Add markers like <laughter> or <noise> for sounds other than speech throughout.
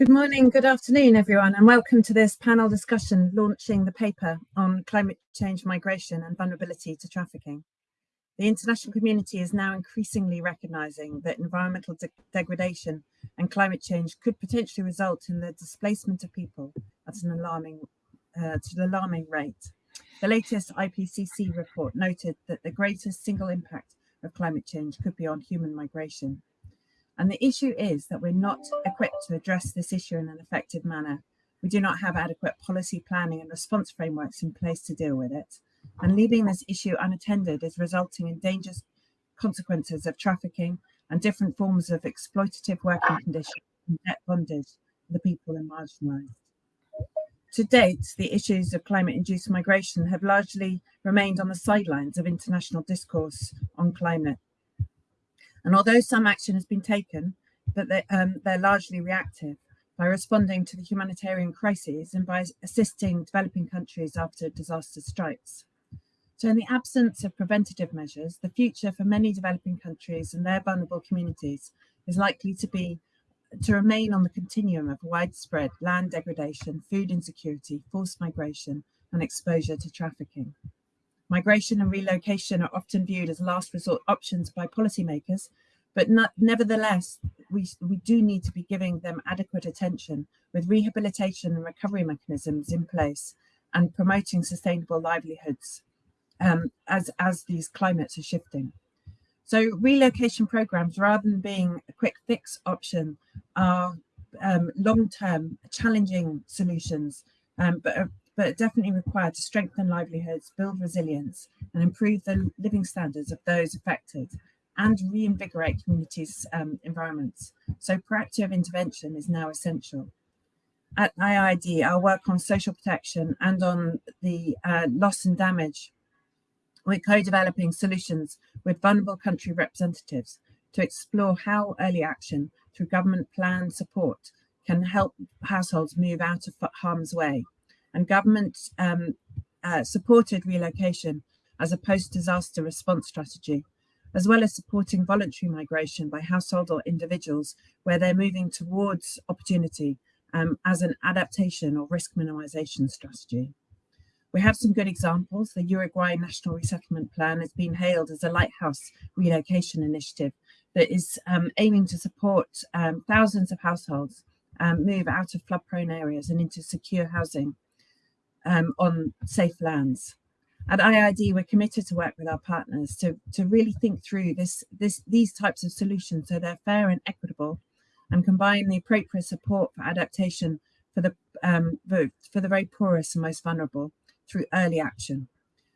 Good morning, good afternoon, everyone, and welcome to this panel discussion launching the paper on climate change migration and vulnerability to trafficking. The international community is now increasingly recognising that environmental de degradation and climate change could potentially result in the displacement of people at an alarming, uh, to an alarming rate. The latest IPCC report noted that the greatest single impact of climate change could be on human migration. And the issue is that we're not equipped to address this issue in an effective manner. We do not have adequate policy planning and response frameworks in place to deal with it. And leaving this issue unattended is resulting in dangerous consequences of trafficking and different forms of exploitative working conditions and debt bondage for the people and marginalised. To date, the issues of climate-induced migration have largely remained on the sidelines of international discourse on climate and although some action has been taken, but they, um, they're largely reactive by responding to the humanitarian crises and by assisting developing countries after disaster strikes. So in the absence of preventative measures, the future for many developing countries and their vulnerable communities is likely to be to remain on the continuum of widespread land degradation, food insecurity, forced migration, and exposure to trafficking. Migration and relocation are often viewed as last resort options by policymakers, but not, nevertheless, we, we do need to be giving them adequate attention with rehabilitation and recovery mechanisms in place and promoting sustainable livelihoods um, as, as these climates are shifting. So relocation programs, rather than being a quick fix option, are um, long-term challenging solutions, um, but are but definitely required to strengthen livelihoods, build resilience, and improve the living standards of those affected and reinvigorate communities' um, environments. So proactive intervention is now essential. At IIED, our work on social protection and on the uh, loss and damage, we're co-developing solutions with vulnerable country representatives to explore how early action through government plan support can help households move out of harm's way and government um, uh, supported relocation as a post-disaster response strategy, as well as supporting voluntary migration by household or individuals where they're moving towards opportunity um, as an adaptation or risk minimization strategy. We have some good examples. The Uruguay National Resettlement Plan has been hailed as a lighthouse relocation initiative that is um, aiming to support um, thousands of households um, move out of flood prone areas and into secure housing um, on safe lands. At IIED, we're committed to work with our partners to, to really think through this, this, these types of solutions so they're fair and equitable and combine the appropriate support for adaptation for the, um, for the very poorest and most vulnerable through early action.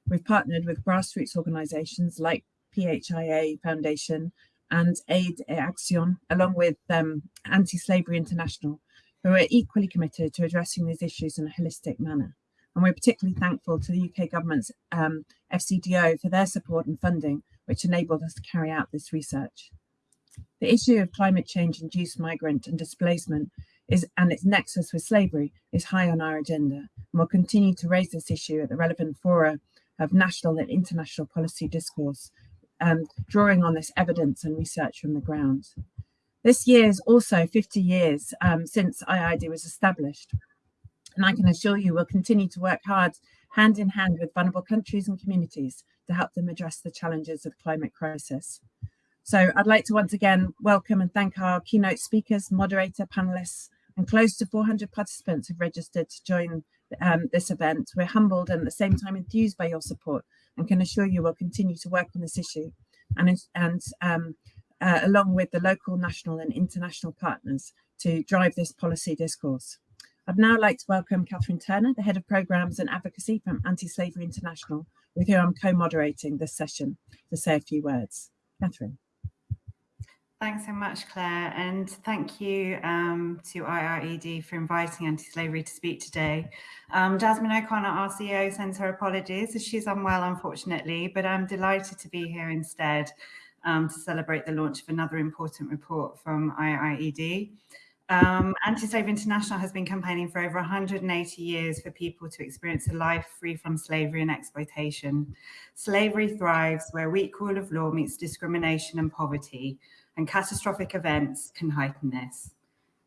We've partnered with grassroots organisations like PHIA Foundation and Aid Action, along with um, Anti-Slavery International, who are equally committed to addressing these issues in a holistic manner. And we're particularly thankful to the UK government's um, FCDO for their support and funding, which enabled us to carry out this research. The issue of climate change induced migrant and displacement is, and its nexus with slavery is high on our agenda. And we'll continue to raise this issue at the relevant fora of national and international policy discourse, um, drawing on this evidence and research from the ground. This year is also 50 years um, since IIED was established. And I can assure you we'll continue to work hard hand in hand with vulnerable countries and communities to help them address the challenges of the climate crisis. So I'd like to once again welcome and thank our keynote speakers, moderator, panelists, and close to 400 participants have registered to join um, this event. We're humbled and at the same time enthused by your support and can assure you we'll continue to work on this issue and, and um, uh, along with the local, national and international partners to drive this policy discourse. I'd now like to welcome Catherine Turner, the Head of Programmes and Advocacy from Anti-Slavery International, with whom I'm co-moderating this session, to say a few words. Catherine. Thanks so much, Claire, and thank you um, to IIED for inviting anti-slavery to speak today. Um, Jasmine O'Connor, our CEO, sends her apologies as she's unwell, unfortunately, but I'm delighted to be here instead um, to celebrate the launch of another important report from IIED. Um, Anti-Slavery International has been campaigning for over 180 years for people to experience a life free from slavery and exploitation. Slavery thrives where weak rule of law meets discrimination and poverty, and catastrophic events can heighten this.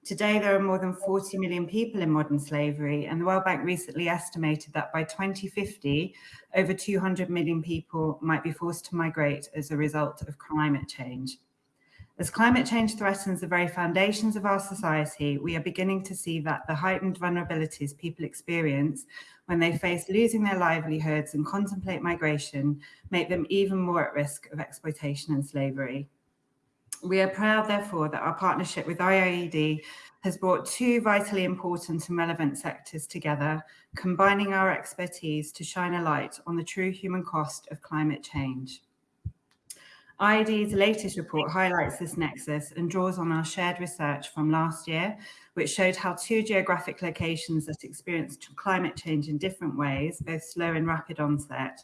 Today, there are more than 40 million people in modern slavery, and the World Bank recently estimated that by 2050, over 200 million people might be forced to migrate as a result of climate change. As climate change threatens the very foundations of our society, we are beginning to see that the heightened vulnerabilities people experience when they face losing their livelihoods and contemplate migration make them even more at risk of exploitation and slavery. We are proud, therefore, that our partnership with IIED has brought two vitally important and relevant sectors together, combining our expertise to shine a light on the true human cost of climate change. IIED's latest report highlights this nexus and draws on our shared research from last year, which showed how two geographic locations that experienced climate change in different ways, both slow and rapid onset,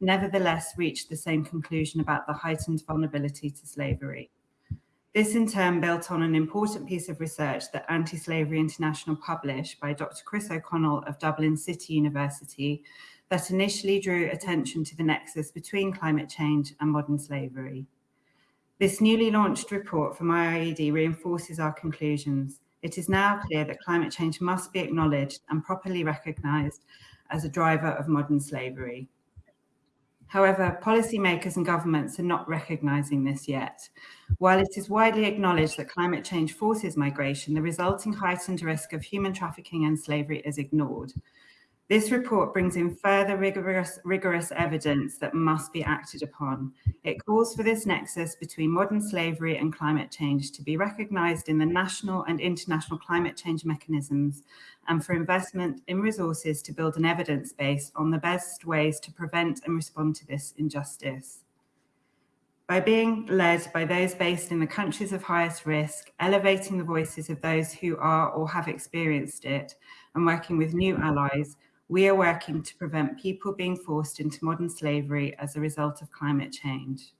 nevertheless reached the same conclusion about the heightened vulnerability to slavery. This in turn built on an important piece of research that Anti-Slavery International published by Dr. Chris O'Connell of Dublin City University that initially drew attention to the nexus between climate change and modern slavery. This newly launched report from IIED reinforces our conclusions. It is now clear that climate change must be acknowledged and properly recognised as a driver of modern slavery. However, policymakers and governments are not recognising this yet. While it is widely acknowledged that climate change forces migration, the resulting heightened risk of human trafficking and slavery is ignored. This report brings in further rigorous, rigorous evidence that must be acted upon. It calls for this nexus between modern slavery and climate change to be recognised in the national and international climate change mechanisms and for investment in resources to build an evidence base on the best ways to prevent and respond to this injustice. By being led by those based in the countries of highest risk, elevating the voices of those who are or have experienced it, and working with new allies, we are working to prevent people being forced into modern slavery as a result of climate change.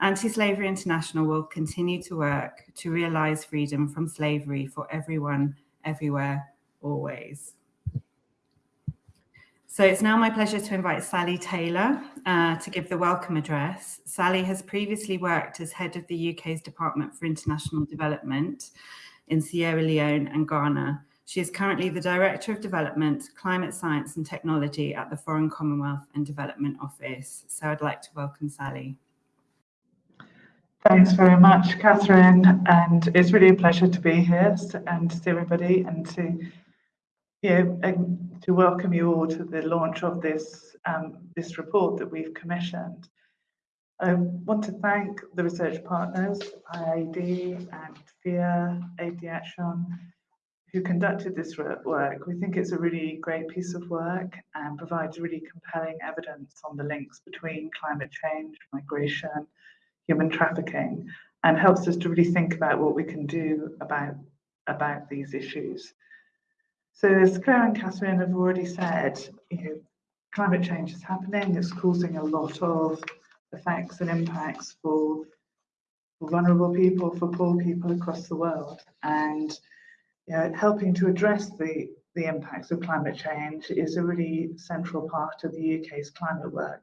Anti-Slavery International will continue to work to realise freedom from slavery for everyone, everywhere, always. So it's now my pleasure to invite Sally Taylor uh, to give the welcome address. Sally has previously worked as head of the UK's Department for International Development in Sierra Leone and Ghana, she is currently the Director of Development, Climate Science and Technology at the Foreign Commonwealth and Development Office. So I'd like to welcome Sally. Thanks very much, Catherine. And it's really a pleasure to be here and to see everybody and to yeah, and to welcome you all to the launch of this um, this report that we've commissioned. I want to thank the research partners, IIED and PHIA, Aid Action, who conducted this work. We think it's a really great piece of work and provides really compelling evidence on the links between climate change, migration, human trafficking, and helps us to really think about what we can do about, about these issues. So as Claire and Catherine have already said, you know, climate change is happening. It's causing a lot of effects and impacts for, vulnerable people, for poor people across the world. And you know, helping to address the, the impacts of climate change is a really central part of the UK's climate work.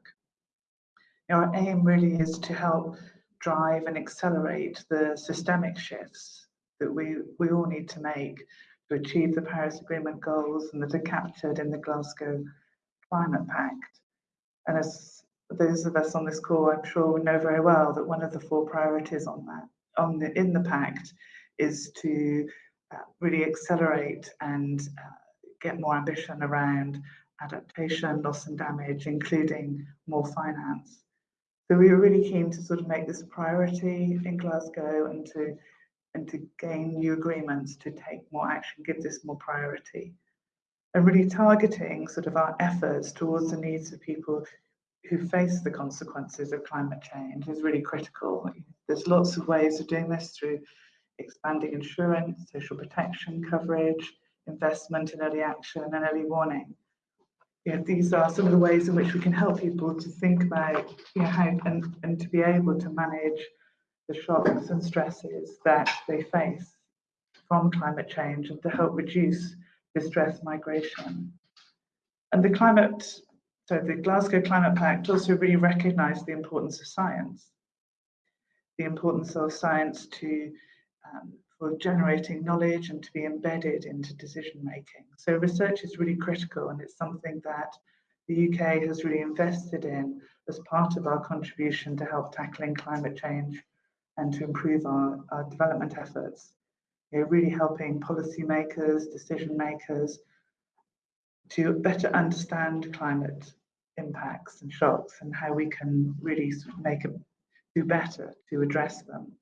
You know, our aim really is to help drive and accelerate the systemic shifts that we, we all need to make to achieve the Paris Agreement goals and that are captured in the Glasgow Climate Pact. And as those of us on this call, I'm sure know very well that one of the four priorities on that, on the in the pact, is to really accelerate and uh, get more ambition around adaptation, loss and damage, including more finance. So we were really keen to sort of make this priority in Glasgow and to and to gain new agreements to take more action, give this more priority. And really targeting sort of our efforts towards the needs of people who face the consequences of climate change is really critical. There's lots of ways of doing this through expanding insurance, social protection coverage, investment in early action and early warning. You know, these are some of the ways in which we can help people to think about you know, how and, and to be able to manage the shocks and stresses that they face from climate change and to help reduce distress migration. And the climate, so the Glasgow Climate Pact also really recognised the importance of science, the importance of science to um, for generating knowledge and to be embedded into decision making. So research is really critical and it's something that the UK has really invested in as part of our contribution to help tackling climate change and to improve our, our development efforts. You know, really helping policymakers, decision makers to better understand climate impacts and shocks and how we can really sort of make it do better to address them.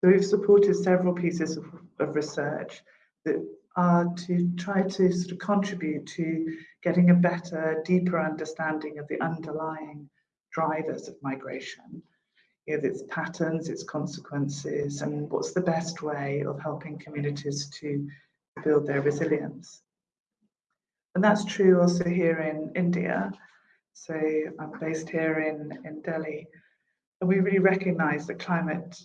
So we've supported several pieces of, of research that are to try to sort of contribute to getting a better, deeper understanding of the underlying drivers of migration, you know, its patterns, its consequences, and what's the best way of helping communities to build their resilience. And that's true also here in India. So I'm based here in, in Delhi, and we really recognize that climate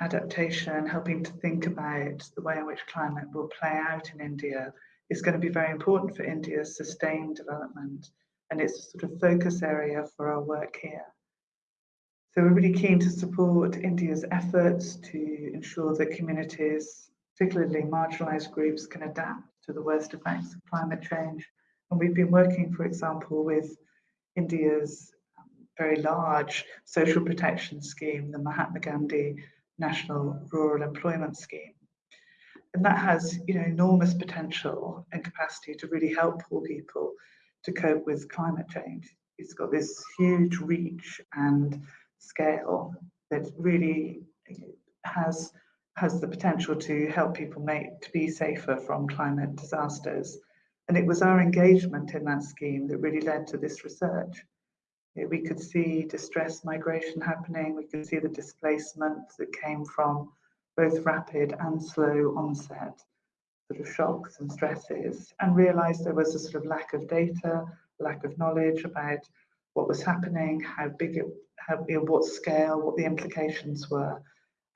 adaptation, helping to think about the way in which climate will play out in India is going to be very important for India's sustained development. And it's a sort of focus area for our work here. So we're really keen to support India's efforts to ensure that communities, particularly marginalized groups, can adapt to the worst effects of climate change. And we've been working, for example, with India's um, very large social protection scheme, the Mahatma Gandhi National Rural Employment Scheme. And that has you know, enormous potential and capacity to really help poor people to cope with climate change. It's got this huge reach and scale that really has has the potential to help people make to be safer from climate disasters. And it was our engagement in that scheme that really led to this research we could see distress migration happening, we could see the displacement that came from both rapid and slow onset sort of shocks and stresses, and realized there was a sort of lack of data, lack of knowledge about what was happening, how big it, how, you know, what scale, what the implications were,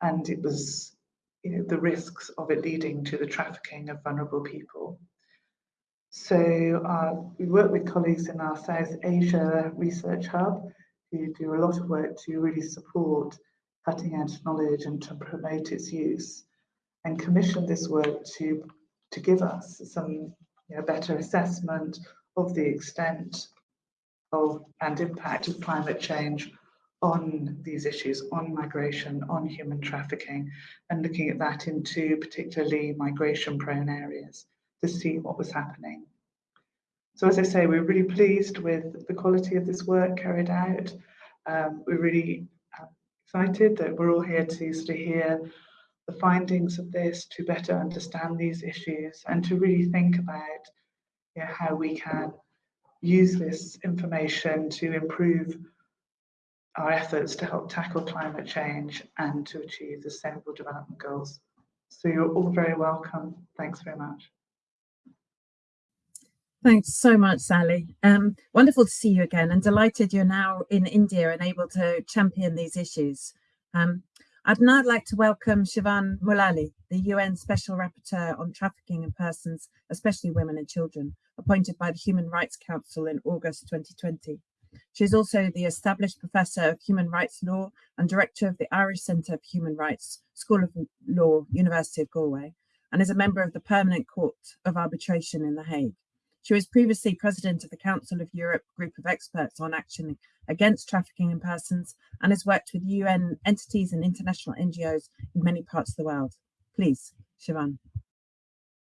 and it was you know, the risks of it leading to the trafficking of vulnerable people. So uh, we work with colleagues in our South Asia Research Hub who do a lot of work to really support cutting edge knowledge and to promote its use and commission this work to, to give us some you know, better assessment of the extent of and impact of climate change on these issues, on migration, on human trafficking, and looking at that into particularly migration prone areas to see what was happening. So as I say, we're really pleased with the quality of this work carried out. Um, we're really uh, excited that we're all here to sort of hear the findings of this, to better understand these issues and to really think about you know, how we can use this information to improve our efforts to help tackle climate change and to achieve the Sustainable Development Goals. So you're all very welcome. Thanks very much. Thanks so much, Sally. Um, wonderful to see you again and delighted you're now in India and able to champion these issues. Um, I'd now like to welcome Siobhan Mullally, the UN Special Rapporteur on Trafficking in Persons, especially women and children, appointed by the Human Rights Council in August 2020. She is also the established Professor of Human Rights Law and Director of the Irish Centre for Human Rights, School of Law, University of Galway, and is a member of the Permanent Court of Arbitration in The Hague. She was previously president of the Council of Europe group of experts on action against trafficking in persons and has worked with UN entities and international NGOs in many parts of the world. Please, Siobhan.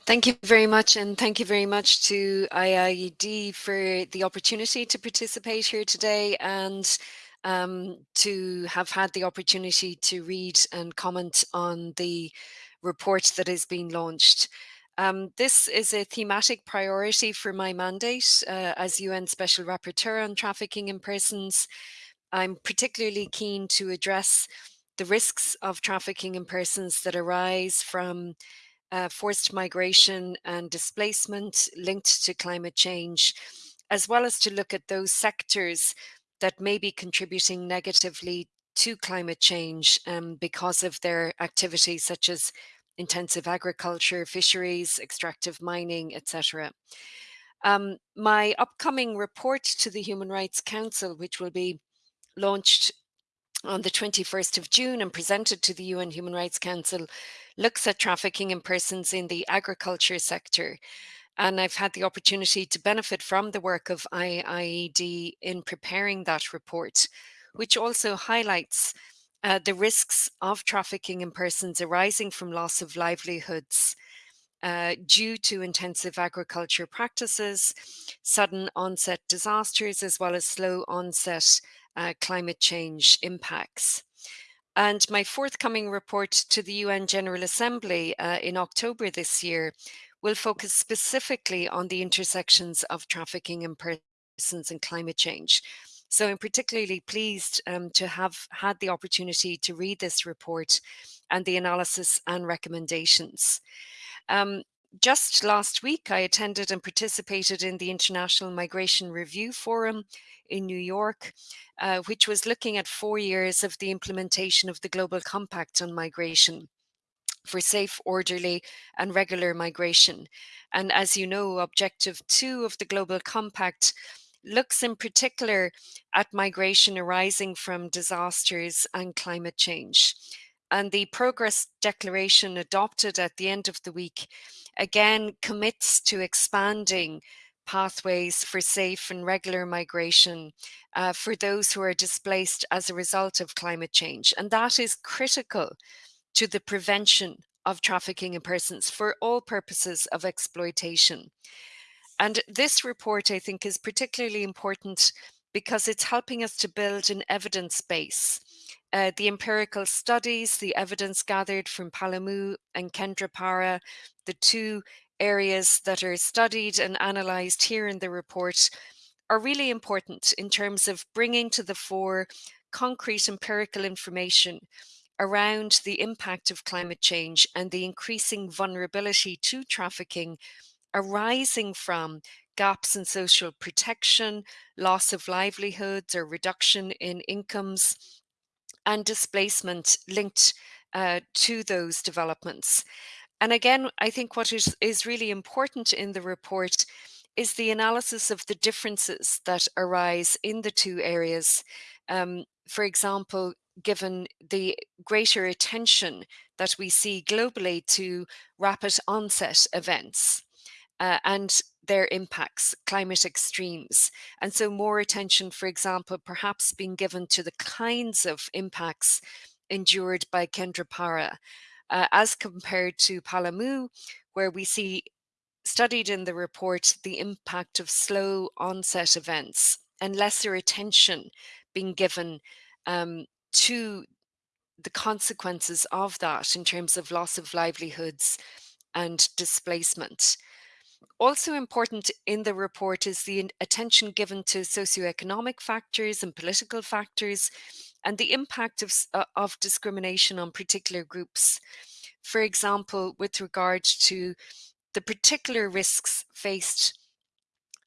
Thank you very much, and thank you very much to IIED for the opportunity to participate here today and um, to have had the opportunity to read and comment on the report that has been launched. Um, this is a thematic priority for my mandate uh, as UN Special Rapporteur on Trafficking in Persons. I'm particularly keen to address the risks of trafficking in persons that arise from uh, forced migration and displacement linked to climate change, as well as to look at those sectors that may be contributing negatively to climate change um, because of their activities such as intensive agriculture, fisheries, extractive mining, etc. Um, my upcoming report to the Human Rights Council, which will be launched on the 21st of June and presented to the UN Human Rights Council looks at trafficking in persons in the agriculture sector. And I've had the opportunity to benefit from the work of IIED in preparing that report, which also highlights uh, the risks of trafficking in persons arising from loss of livelihoods uh, due to intensive agriculture practices, sudden onset disasters, as well as slow onset uh, climate change impacts. And my forthcoming report to the UN General Assembly uh, in October this year will focus specifically on the intersections of trafficking in persons and climate change. So I'm particularly pleased um, to have had the opportunity to read this report and the analysis and recommendations. Um, just last week, I attended and participated in the International Migration Review Forum in New York, uh, which was looking at four years of the implementation of the Global Compact on Migration for safe, orderly and regular migration. And as you know, Objective 2 of the Global Compact looks in particular at migration arising from disasters and climate change. And the Progress Declaration adopted at the end of the week again commits to expanding pathways for safe and regular migration uh, for those who are displaced as a result of climate change. And that is critical to the prevention of trafficking in persons for all purposes of exploitation. And this report, I think, is particularly important because it's helping us to build an evidence base. Uh, the empirical studies, the evidence gathered from Palamu and Kendrapara, the two areas that are studied and analysed here in the report are really important in terms of bringing to the fore concrete empirical information around the impact of climate change and the increasing vulnerability to trafficking arising from gaps in social protection, loss of livelihoods or reduction in incomes, and displacement linked uh, to those developments. And again, I think what is, is really important in the report is the analysis of the differences that arise in the two areas. Um, for example, given the greater attention that we see globally to rapid onset events uh, and their impacts, climate extremes. And so more attention, for example, perhaps being given to the kinds of impacts endured by Kendrapara uh, as compared to Palamu, where we see studied in the report the impact of slow onset events and lesser attention being given um, to the consequences of that in terms of loss of livelihoods and displacement. Also important in the report is the attention given to socioeconomic factors and political factors and the impact of, uh, of discrimination on particular groups. For example, with regard to the particular risks faced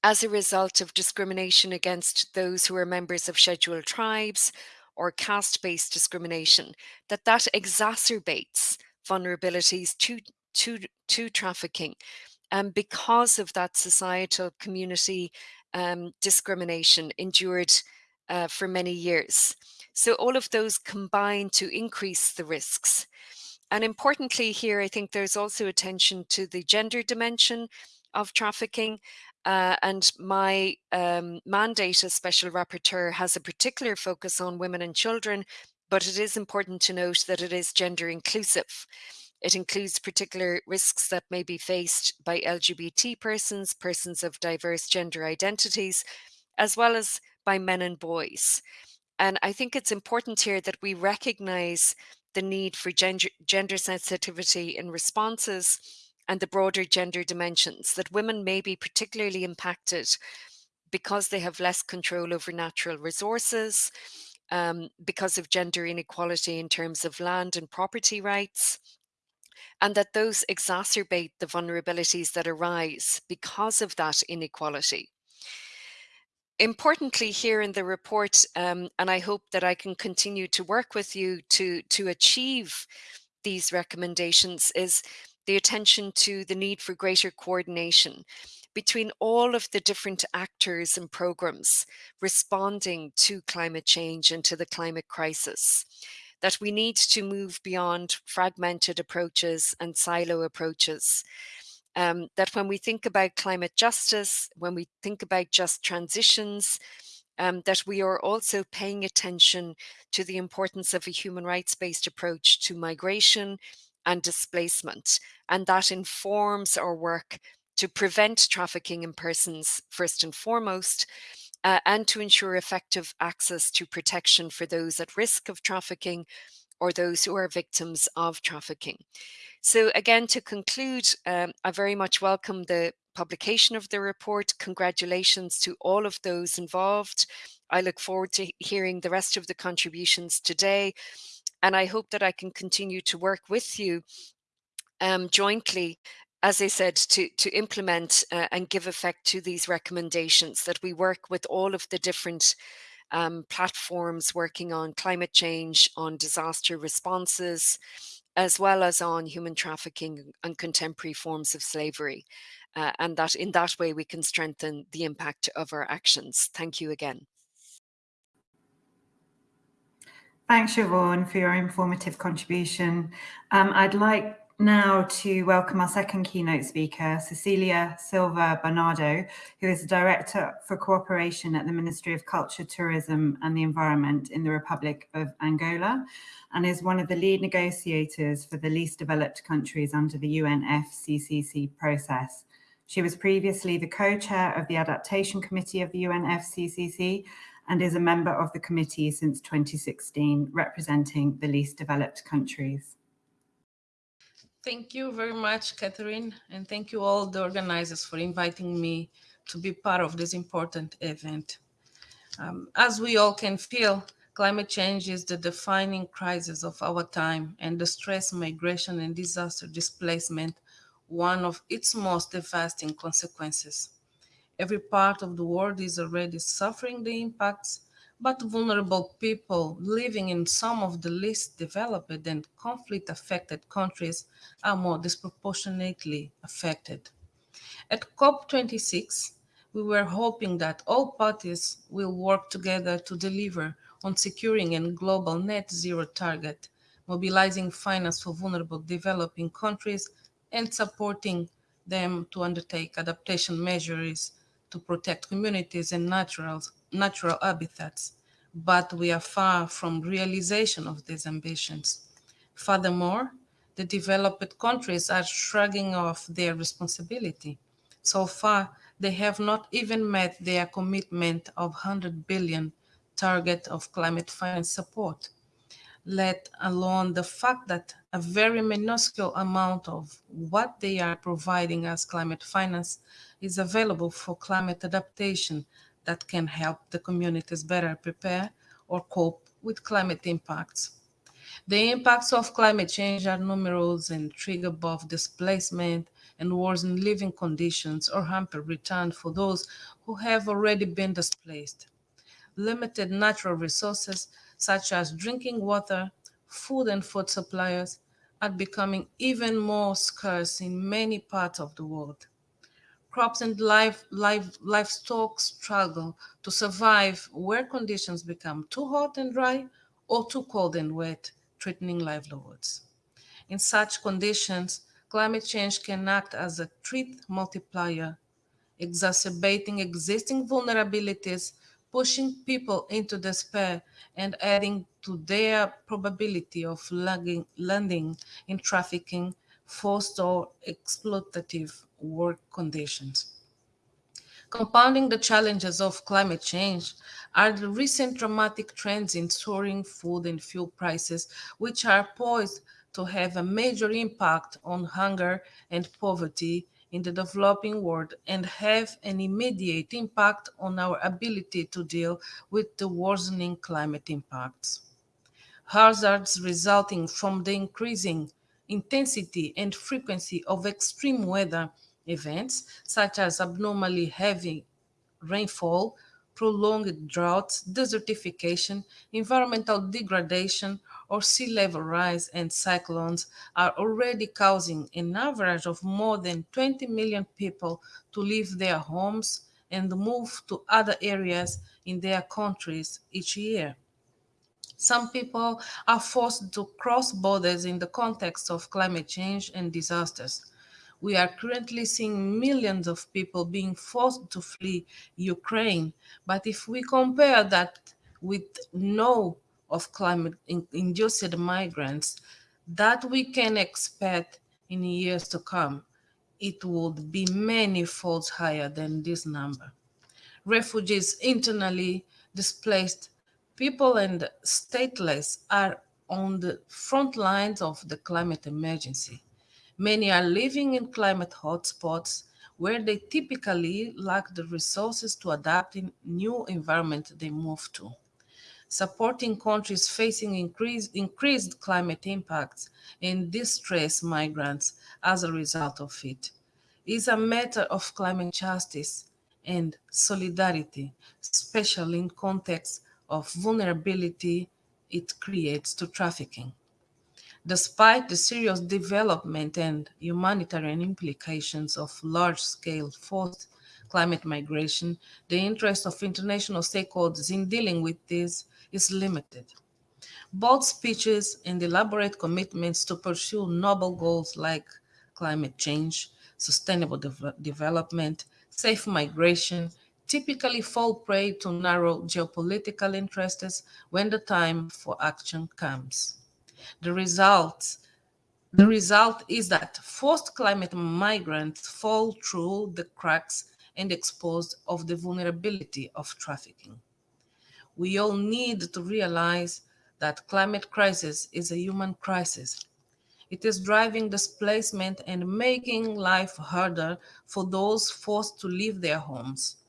as a result of discrimination against those who are members of scheduled tribes or caste-based discrimination, that that exacerbates vulnerabilities to, to, to trafficking um, because of that societal community um, discrimination endured uh, for many years. So all of those combine to increase the risks. And importantly here, I think there's also attention to the gender dimension of trafficking. Uh, and my um, mandate as Special Rapporteur has a particular focus on women and children, but it is important to note that it is gender inclusive. It includes particular risks that may be faced by LGBT persons, persons of diverse gender identities, as well as by men and boys. And I think it's important here that we recognize the need for gender, gender sensitivity in responses and the broader gender dimensions, that women may be particularly impacted because they have less control over natural resources, um, because of gender inequality in terms of land and property rights, and that those exacerbate the vulnerabilities that arise because of that inequality. Importantly here in the report, um, and I hope that I can continue to work with you to, to achieve these recommendations, is the attention to the need for greater coordination between all of the different actors and programs responding to climate change and to the climate crisis. That we need to move beyond fragmented approaches and silo approaches. Um, that when we think about climate justice, when we think about just transitions, um, that we are also paying attention to the importance of a human rights based approach to migration and displacement. And that informs our work to prevent trafficking in persons, first and foremost, uh, and to ensure effective access to protection for those at risk of trafficking or those who are victims of trafficking. So again, to conclude, um, I very much welcome the publication of the report. Congratulations to all of those involved. I look forward to hearing the rest of the contributions today. And I hope that I can continue to work with you um, jointly as I said, to, to implement uh, and give effect to these recommendations, that we work with all of the different um, platforms working on climate change, on disaster responses, as well as on human trafficking and contemporary forms of slavery. Uh, and that in that way we can strengthen the impact of our actions. Thank you again. Thanks, Siobhan, for your informative contribution. Um, I'd like now to welcome our second keynote speaker, Cecilia Silva Bernardo, who is the Director for Cooperation at the Ministry of Culture, Tourism and the Environment in the Republic of Angola, and is one of the lead negotiators for the least developed countries under the UNFCCC process. She was previously the co-chair of the Adaptation Committee of the UNFCCC and is a member of the committee since 2016, representing the least developed countries. Thank you very much, Catherine, and thank you all the organizers for inviting me to be part of this important event. Um, as we all can feel, climate change is the defining crisis of our time and the stress, migration and disaster displacement, one of its most devastating consequences. Every part of the world is already suffering the impacts but vulnerable people living in some of the least developed and conflict-affected countries are more disproportionately affected. At COP26, we were hoping that all parties will work together to deliver on securing a global net zero target, mobilizing finance for vulnerable developing countries and supporting them to undertake adaptation measures to protect communities and natural, natural habitats, but we are far from realization of these ambitions. Furthermore, the developed countries are shrugging off their responsibility. So far, they have not even met their commitment of 100 billion target of climate finance support, let alone the fact that a very minuscule amount of what they are providing as climate finance is available for climate adaptation that can help the communities better prepare or cope with climate impacts. The impacts of climate change are numerous and trigger both displacement and worsen living conditions or hamper return for those who have already been displaced. Limited natural resources such as drinking water, food and food supplies are becoming even more scarce in many parts of the world crops and life, life, livestock struggle to survive where conditions become too hot and dry or too cold and wet, threatening livelihoods. In such conditions, climate change can act as a threat multiplier, exacerbating existing vulnerabilities, pushing people into despair, and adding to their probability of landing in trafficking, forced or exploitative work conditions. Compounding the challenges of climate change are the recent dramatic trends in soaring food and fuel prices, which are poised to have a major impact on hunger and poverty in the developing world and have an immediate impact on our ability to deal with the worsening climate impacts. Hazards resulting from the increasing intensity and frequency of extreme weather events such as abnormally heavy rainfall, prolonged droughts, desertification, environmental degradation, or sea level rise and cyclones are already causing an average of more than 20 million people to leave their homes and move to other areas in their countries each year. Some people are forced to cross borders in the context of climate change and disasters. We are currently seeing millions of people being forced to flee Ukraine. But if we compare that with no of climate-induced migrants that we can expect in years to come, it would be many folds higher than this number. Refugees internally displaced people and stateless are on the front lines of the climate emergency. Many are living in climate hotspots where they typically lack the resources to adapt in new environment they move to supporting countries facing increase, increased climate impacts and distress migrants as a result of it is a matter of climate justice and solidarity, especially in context of vulnerability it creates to trafficking. Despite the serious development and humanitarian implications of large-scale forced climate migration, the interest of international stakeholders in dealing with this is limited. Bold speeches and elaborate commitments to pursue noble goals like climate change, sustainable de development, safe migration, typically fall prey to narrow geopolitical interests when the time for action comes. The result, the result is that forced climate migrants fall through the cracks and exposed of the vulnerability of trafficking we all need to realize that climate crisis is a human crisis. It is driving displacement and making life harder for those forced to leave their homes.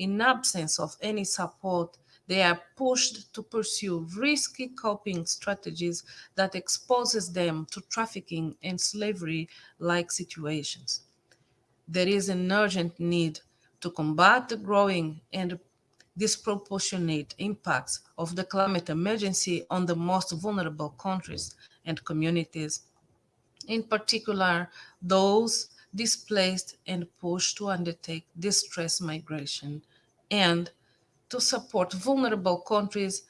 In absence of any support, they are pushed to pursue risky coping strategies that exposes them to trafficking and slavery-like situations. There is an urgent need to combat the growing and disproportionate impacts of the climate emergency on the most vulnerable countries and communities, in particular those displaced and pushed to undertake distress migration, and to support vulnerable countries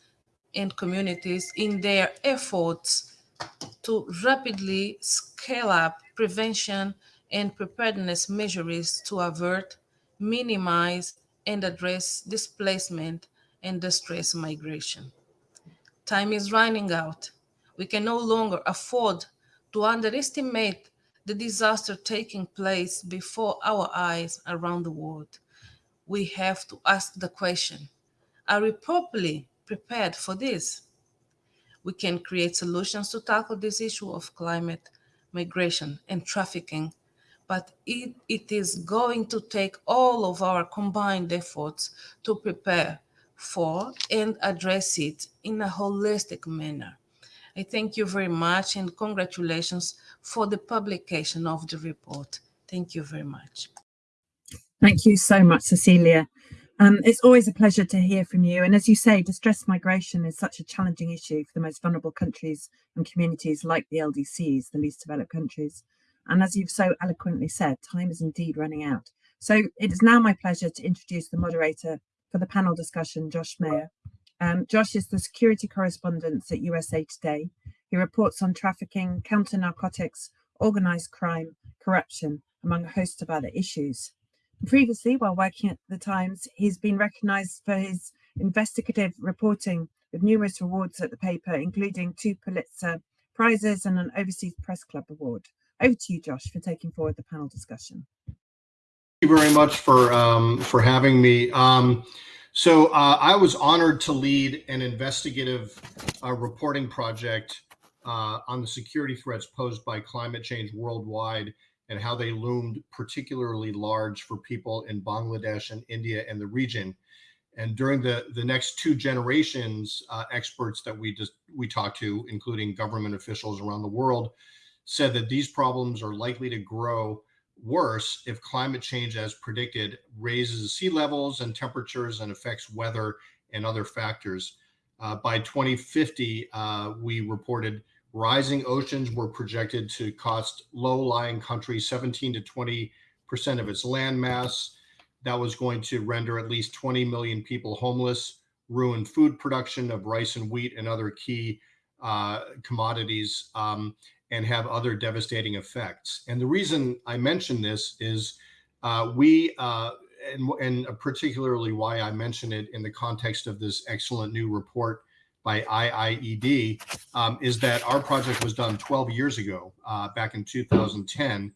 and communities in their efforts to rapidly scale up prevention and preparedness measures to avert, minimize, and address displacement and distress migration. Time is running out. We can no longer afford to underestimate the disaster taking place before our eyes around the world. We have to ask the question, are we properly prepared for this? We can create solutions to tackle this issue of climate, migration, and trafficking but it, it is going to take all of our combined efforts to prepare for and address it in a holistic manner. I thank you very much and congratulations for the publication of the report. Thank you very much. Thank you so much, Cecilia. Um, it's always a pleasure to hear from you. And as you say, distress migration is such a challenging issue for the most vulnerable countries and communities like the LDCs, the least developed countries. And as you've so eloquently said, time is indeed running out. So it is now my pleasure to introduce the moderator for the panel discussion, Josh Meyer. Um, Josh is the security correspondent at USA Today. He reports on trafficking, counter narcotics, organized crime, corruption, among a host of other issues. Previously, while working at the Times, he's been recognized for his investigative reporting with numerous awards at the paper, including two Pulitzer Prizes and an Overseas Press Club Award. Over to you, Josh, for taking forward the panel discussion. Thank you very much for um, for having me. Um, so uh, I was honored to lead an investigative uh, reporting project uh, on the security threats posed by climate change worldwide and how they loomed particularly large for people in Bangladesh and India and the region. And during the, the next two generations, uh, experts that we just we talked to, including government officials around the world, said that these problems are likely to grow worse if climate change, as predicted, raises sea levels and temperatures and affects weather and other factors. Uh, by 2050, uh, we reported rising oceans were projected to cost low-lying countries 17 to 20 percent of its land mass. That was going to render at least 20 million people homeless, ruin food production of rice and wheat and other key uh, commodities, um, and have other devastating effects. And the reason I mention this is uh, we, uh, and, and particularly why I mention it in the context of this excellent new report by IIED, um, is that our project was done 12 years ago, uh, back in 2010,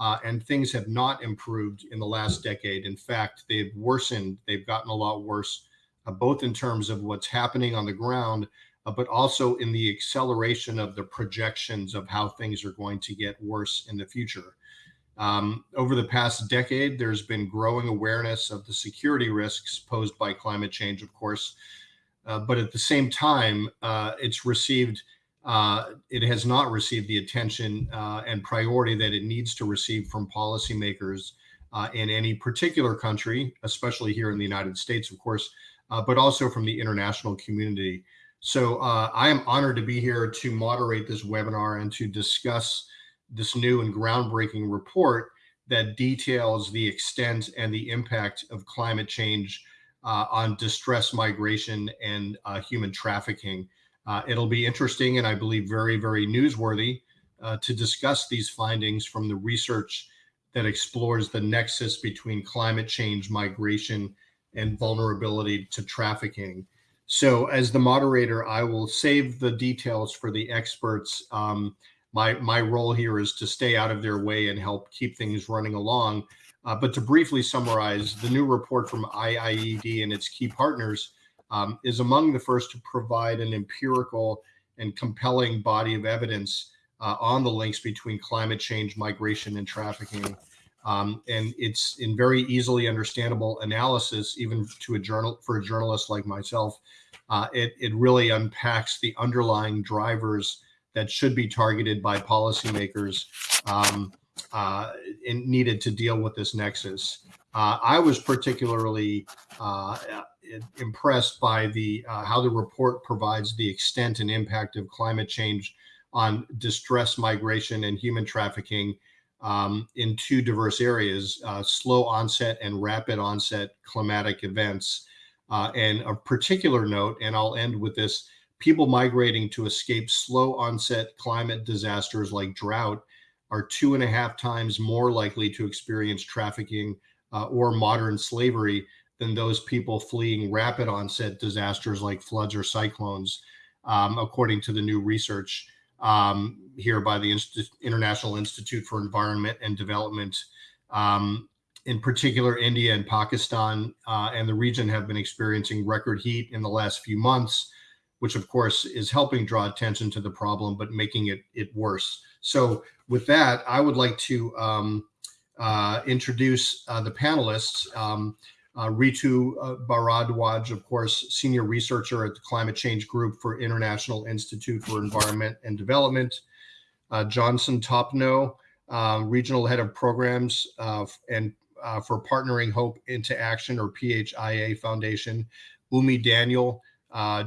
uh, and things have not improved in the last decade. In fact, they've worsened. They've gotten a lot worse, uh, both in terms of what's happening on the ground, uh, but also in the acceleration of the projections of how things are going to get worse in the future. Um, over the past decade, there's been growing awareness of the security risks posed by climate change, of course, but at the same time, uh, it's received uh, it has not received the attention uh, and priority that it needs to receive from policymakers uh, in any particular country, especially here in the United States, of course, uh, but also from the international community. So uh, I am honored to be here to moderate this webinar and to discuss this new and groundbreaking report that details the extent and the impact of climate change uh, on distress migration and human trafficking. Uh, it'll be interesting and I believe very, very newsworthy uh, to discuss these findings from the research that explores the nexus between climate change, migration, and vulnerability to trafficking. So as the moderator, I will save the details for the experts. Um, my, my role here is to stay out of their way and help keep things running along. Uh, but to briefly summarize, the new report from IIED and its key partners um, is among the first to provide an empirical and compelling body of evidence uh, on the links between climate change, migration, and trafficking. Um, and it's in very easily understandable analysis, even to a journal for a journalist like myself. Uh, it, it really unpacks the underlying drivers that should be targeted by policymakers um, uh, needed to deal with this nexus. Uh, I was particularly uh, impressed by the uh, how the report provides the extent and impact of climate change on distress migration and human trafficking um, in two diverse areas, uh, slow onset and rapid onset climatic events. Uh, and a particular note, and I'll end with this, people migrating to escape slow onset climate disasters like drought are two and a half times more likely to experience trafficking uh, or modern slavery than those people fleeing rapid onset disasters like floods or cyclones, um, according to the new research um, here by the Inst International Institute for Environment and Development. Um, in particular, India and Pakistan uh, and the region have been experiencing record heat in the last few months, which of course is helping draw attention to the problem, but making it, it worse. So with that, I would like to um, uh, introduce uh, the panelists. Um, uh, Ritu uh, Bharadwaj, of course, senior researcher at the Climate Change Group for International Institute for Environment and Development. Uh, Johnson Topno, uh, regional head of programs and for Partnering Hope into Action or PHIA Foundation. Umi Daniel,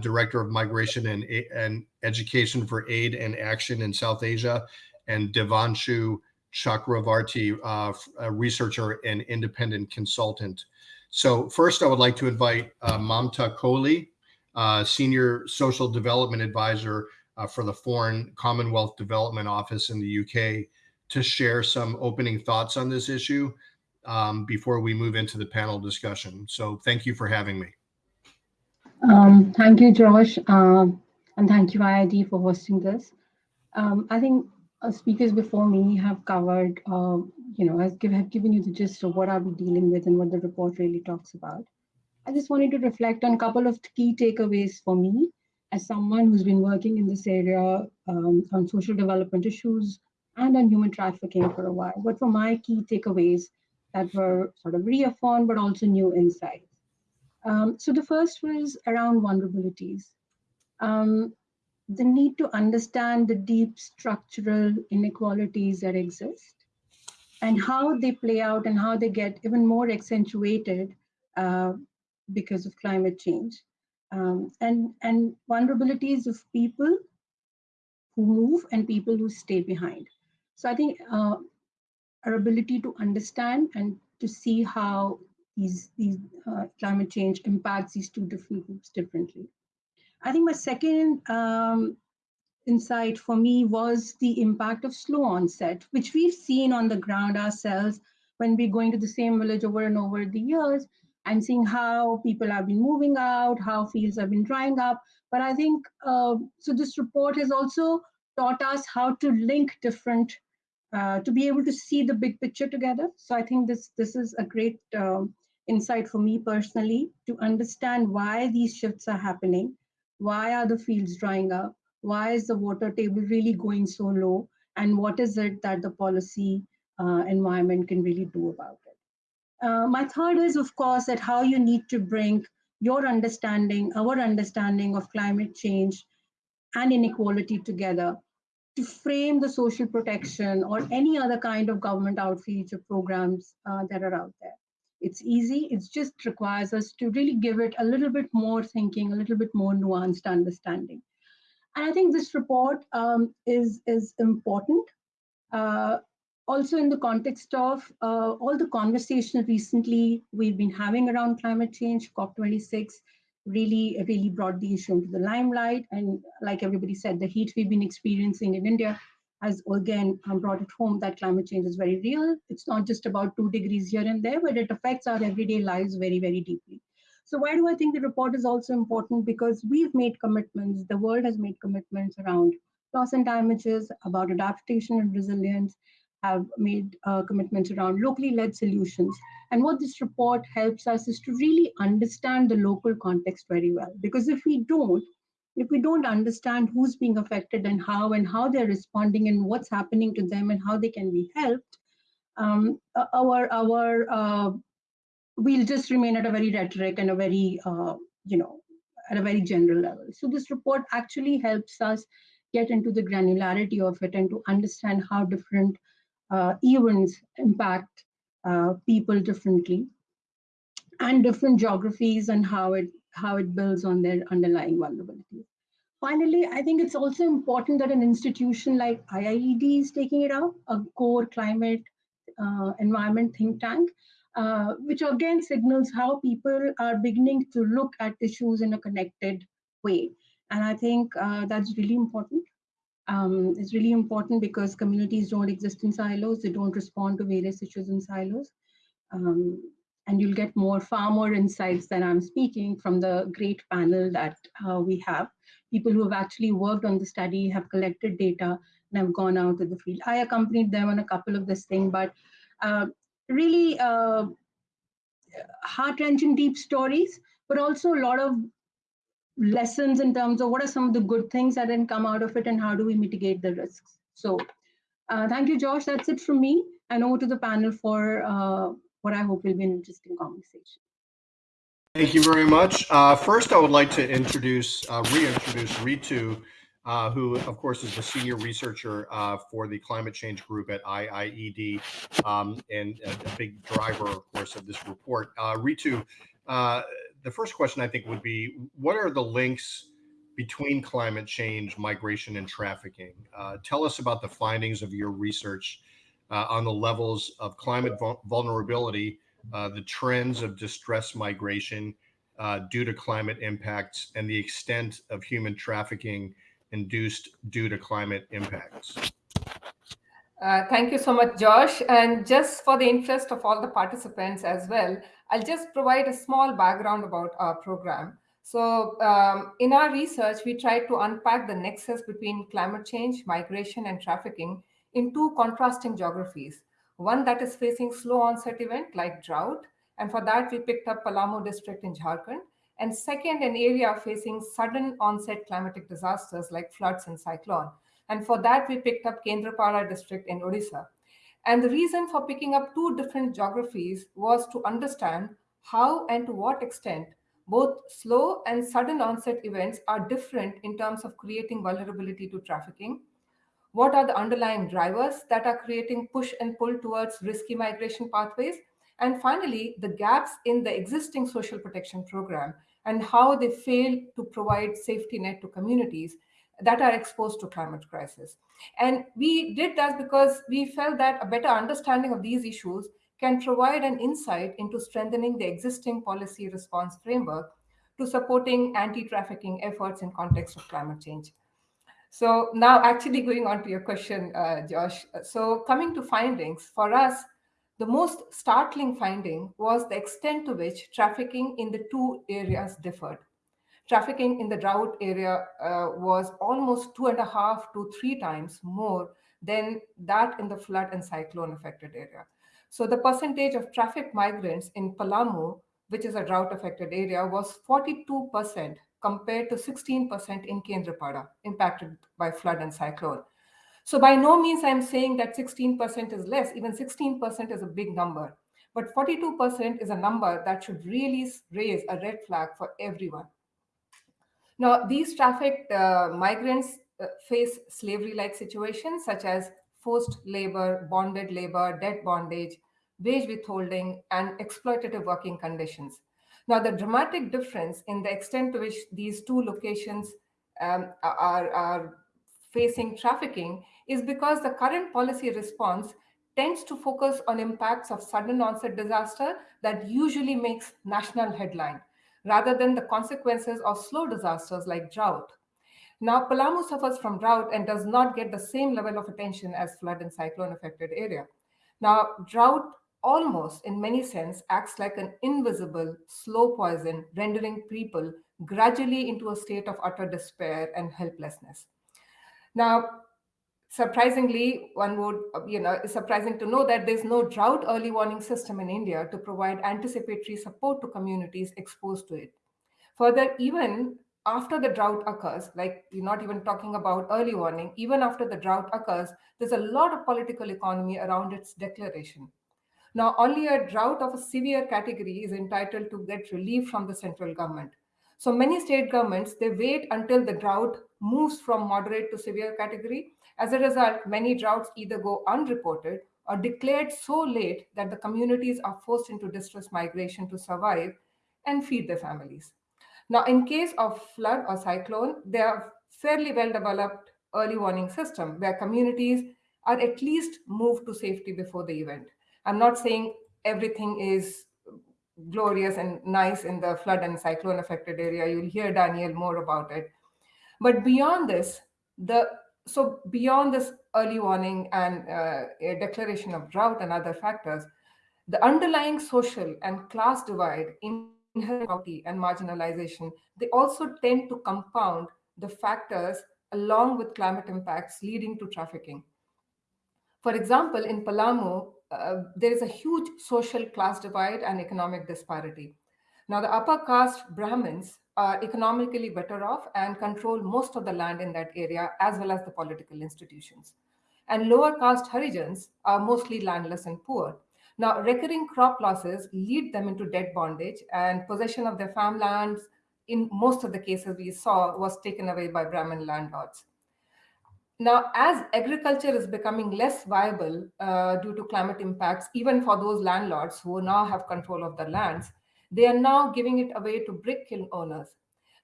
director of migration and, and education for aid and action in South Asia, and Devanshu Chakravarti, a researcher and independent consultant. So first, I would like to invite uh, Mamta Kohli, uh, Senior Social Development Advisor uh, for the Foreign Commonwealth Development Office in the UK, to share some opening thoughts on this issue um, before we move into the panel discussion. So thank you for having me. Um, thank you, Josh, um, and thank you, IIED, for hosting this. Um, I think uh, speakers before me have covered, uh, you know, has give, have given you the gist of what are we dealing with and what the report really talks about. I just wanted to reflect on a couple of key takeaways for me as someone who's been working in this area um, on social development issues and on human trafficking for a while. What were my key takeaways that were sort of reaffirmed, but also new insights? Um, so the first was around vulnerabilities. Um, the need to understand the deep structural inequalities that exist and how they play out and how they get even more accentuated uh, because of climate change. um, and, and vulnerabilities of people who move and people who stay behind. So I think uh, our ability to understand and to see how these, these uh, climate change impacts these two different groups differently. I think my second um, insight for me was the impact of slow onset, which we've seen on the ground ourselves when we're going to the same village over and over the years and seeing how people have been moving out, how fields have been drying up. But I think, uh, so this report has also taught us how to link different, uh, to be able to see the big picture together. So I think this, this is a great um, insight for me personally to understand why these shifts are happening, why are the fields drying up, why is the water table really going so low, and what is it that the policy uh, environment can really do about it. Uh, my third is, of course, that how you need to bring your understanding, our understanding of climate change and inequality together to frame the social protection or any other kind of government outreach or programs uh, that are out there. It's easy, it just requires us to really give it a little bit more thinking, a little bit more nuanced understanding. And I think this report um, is, is important. Uh, also in the context of uh, all the conversation recently we've been having around climate change, COP26 really, really brought the issue into the limelight. And like everybody said, the heat we've been experiencing in India has again brought it home that climate change is very real. It's not just about two degrees here and there, but it affects our everyday lives very, very deeply. So why do I think the report is also important? Because we've made commitments, the world has made commitments around loss and damages, about adaptation and resilience, have made uh, commitments around locally led solutions. And what this report helps us is to really understand the local context very well. Because if we don't, if we don't understand who's being affected and how and how they're responding and what's happening to them and how they can be helped, um, our our uh, we'll just remain at a very rhetoric and a very, uh, you know, at a very general level. So this report actually helps us get into the granularity of it and to understand how different uh, events impact uh, people differently and different geographies and how it how it builds on their underlying vulnerabilities. Finally, I think it's also important that an institution like IIED is taking it up, a core climate uh, environment think tank, uh, which again signals how people are beginning to look at issues in a connected way. And I think uh, that's really important. Um, it's really important because communities don't exist in silos. They don't respond to various issues in silos. Um, and you'll get more, far more insights than I'm speaking from the great panel that uh, we have. People who have actually worked on the study, have collected data, and have gone out to the field. I accompanied them on a couple of this thing, but uh, really uh, heart-wrenching deep stories, but also a lot of lessons in terms of what are some of the good things that then come out of it and how do we mitigate the risks. So uh, thank you, Josh. That's it from me. And over to the panel for uh, what I hope will be an interesting conversation. Thank you very much. Uh, first, I would like to introduce, uh, reintroduce Ritu, uh, who, of course, is the senior researcher uh, for the climate change group at IIED um, and a, big driver, of course, of this report. Uh, Ritu, uh, the first question I think would be, what are the links between climate change, migration, and trafficking? Tell us about the findings of your research uh, on the levels of climate vulnerability, the trends of distress migration due to climate impacts, and the extent of human trafficking induced due to climate impacts? Uh, thank you so much, Josh. And just for the interest of all the participants as well, I'll just provide a small background about our program. So um, in our research, we tried to unpack the nexus between climate change, migration, and trafficking in two contrasting geographies. One that is facing slow onset event like drought. And for that, we picked up Palamu district in Jharkhand and second, an area facing sudden onset climatic disasters like floods and cyclone. And for that, we picked up Kendrapara district in Odisha. And the reason for picking up two different geographies was to understand how and to what extent both slow and sudden onset events are different in terms of creating vulnerability to trafficking. What are the underlying drivers that are creating push and pull towards risky migration pathways? And finally, the gaps in the existing social protection program and how they fail to provide safety net to communities that are exposed to climate crisis. And we did that because we felt that a better understanding of these issues can provide an insight into strengthening the existing policy response framework to supporting anti-trafficking efforts in context of climate change. So now actually going on to your question, uh, Josh. So coming to findings, for us, the most startling finding was the extent to which trafficking in the two areas differed. Trafficking in the drought area uh, was almost two and a half to three times more than that in the flood and cyclone affected area. So the percentage of traffic migrants in Palamu, which is a drought affected area, was 42% compared to 16% in Kendrapada, impacted by flood and cyclone. So by no means I'm saying that 16% is less, even 16% is a big number. But 42% is a number that should really raise a red flag for everyone. Now, these trafficked uh, migrants uh, face slavery-like situations such as forced labor, bonded labor, debt bondage, wage withholding, and exploitative working conditions. Now, the dramatic difference in the extent to which these two locations um, are, are facing trafficking is because the current policy response tends to focus on impacts of sudden onset disaster that usually makes national headline, rather than the consequences of slow disasters like drought. Now, Palamu suffers from drought and does not get the same level of attention as flood and cyclone affected area. Now, drought almost in many sense acts like an invisible slow poison, rendering people gradually into a state of utter despair and helplessness. Now, surprisingly, one would, uh, you know, it's surprising to know that there's no drought early warning system in India to provide anticipatory support to communities exposed to it. Further, even after the drought occurs, like you're not even talking about early warning, even after the drought occurs, there's a lot of political economy around its declaration. Now, only a drought of a severe category is entitled to get relief from the central government. So many state governments, they wait until the drought moves from moderate to severe category. As a result, many droughts either go unreported or declared so late that the communities are forced into distress migration to survive and feed their families. Now, in case of flood or cyclone, there are fairly well developed early warning system where communities are at least moved to safety before the event. I'm not saying everything is glorious and nice in the flood and cyclone affected area. You'll hear Daniel more about it. But beyond this, the so beyond this early warning and uh, declaration of drought and other factors, the underlying social and class divide, in inequality and marginalization, they also tend to compound the factors along with climate impacts leading to trafficking. For example, in Palamu, uh, there is a huge social class divide and economic disparity. Now, the upper caste Brahmins are economically better off and control most of the land in that area, as well as the political institutions. And lower caste Harijans are mostly landless and poor. Now, recurring crop losses lead them into debt bondage, and possession of their farmlands, in most of the cases we saw, was taken away by Brahmin landlords. Now, as agriculture is becoming less viable uh, due to climate impacts, even for those landlords who now have control of the lands, they are now giving it away to brick kiln owners.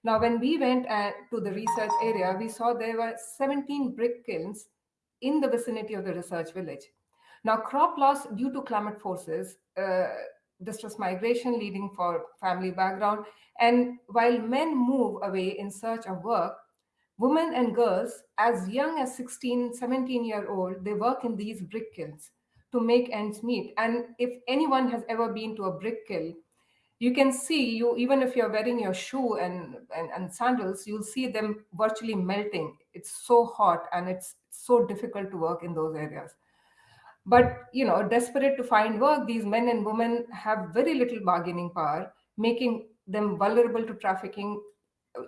Now, when we went uh, to the research area, we saw there were 17 brick kilns in the vicinity of the research village. Now, crop loss due to climate forces, uh, distress migration leading for family background, and while men move away in search of work, Women and girls as young as 16, 17 year old, they work in these brick kilns to make ends meet. And if anyone has ever been to a brick kiln, you can see you even if you're wearing your shoe and, and, and sandals, you'll see them virtually melting. It's so hot and it's so difficult to work in those areas. But you know, desperate to find work, these men and women have very little bargaining power, making them vulnerable to trafficking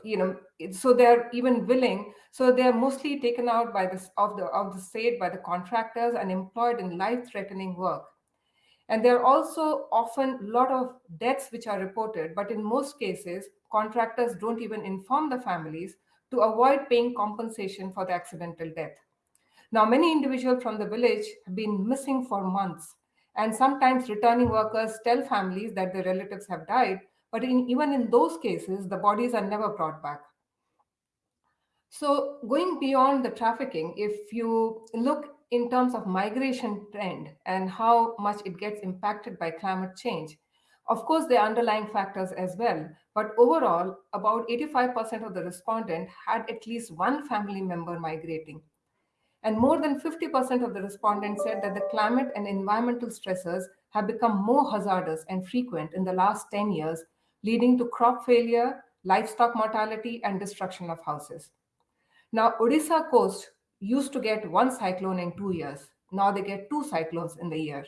you know so they're even willing so they're mostly taken out by this of the of the state by the contractors and employed in life-threatening work. And there are also often a lot of deaths which are reported but in most cases contractors don't even inform the families to avoid paying compensation for the accidental death. Now many individuals from the village have been missing for months and sometimes returning workers tell families that their relatives have died But in, even in those cases, the bodies are never brought back. So going beyond the trafficking, if you look in terms of migration trend and how much it gets impacted by climate change, of course, there are underlying factors as well, but overall, about 85% of the respondent had at least one family member migrating. And more than 50% of the respondents said that the climate and environmental stressors have become more hazardous and frequent in the last 10 years, leading to crop failure, livestock mortality, and destruction of houses. Now, Odisha coast used to get one cyclone in two years. Now they get two cyclones in the year.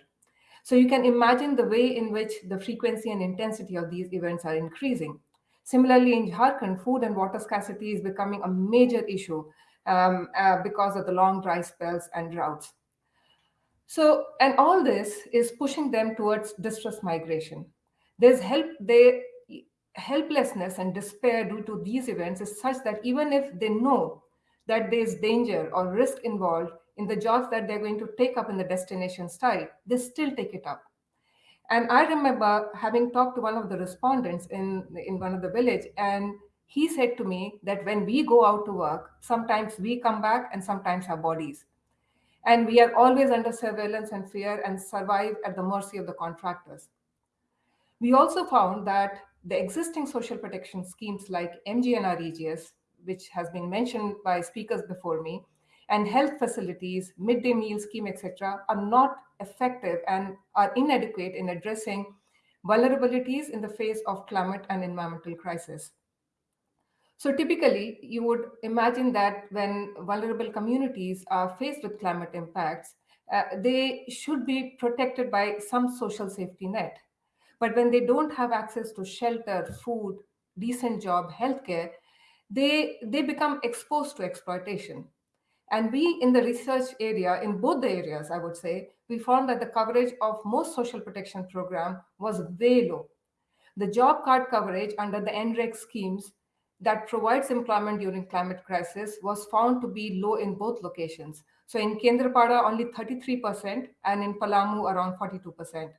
So you can imagine the way in which the frequency and intensity of these events are increasing. Similarly, in Jharkhand, food and water scarcity is becoming a major issue um, uh, because of the long dry spells and droughts. So, and all this is pushing them towards distress migration. There's help, they, helplessness and despair due to these events is such that even if they know that there's danger or risk involved in the jobs that they're going to take up in the destination site, they still take it up. And I remember having talked to one of the respondents in, in one of the village, and he said to me that when we go out to work, sometimes we come back and sometimes our bodies. And we are always under surveillance and fear and survive at the mercy of the contractors. We also found that the existing social protection schemes like MGNREGS, which has been mentioned by speakers before me, and health facilities, midday meal scheme, etc., are not effective and are inadequate in addressing vulnerabilities in the face of climate and environmental crisis. So typically, you would imagine that when vulnerable communities are faced with climate impacts, uh, they should be protected by some social safety net. But when they don't have access to shelter, food, decent job, healthcare, they, they become exposed to exploitation. And we in the research area, in both the areas, I would say, we found that the coverage of most social protection program was way low. The job card coverage under the NREG schemes that provides employment during climate crisis was found to be low in both locations. So in Kendrapada, only 33%, and in Palamu, around 42%.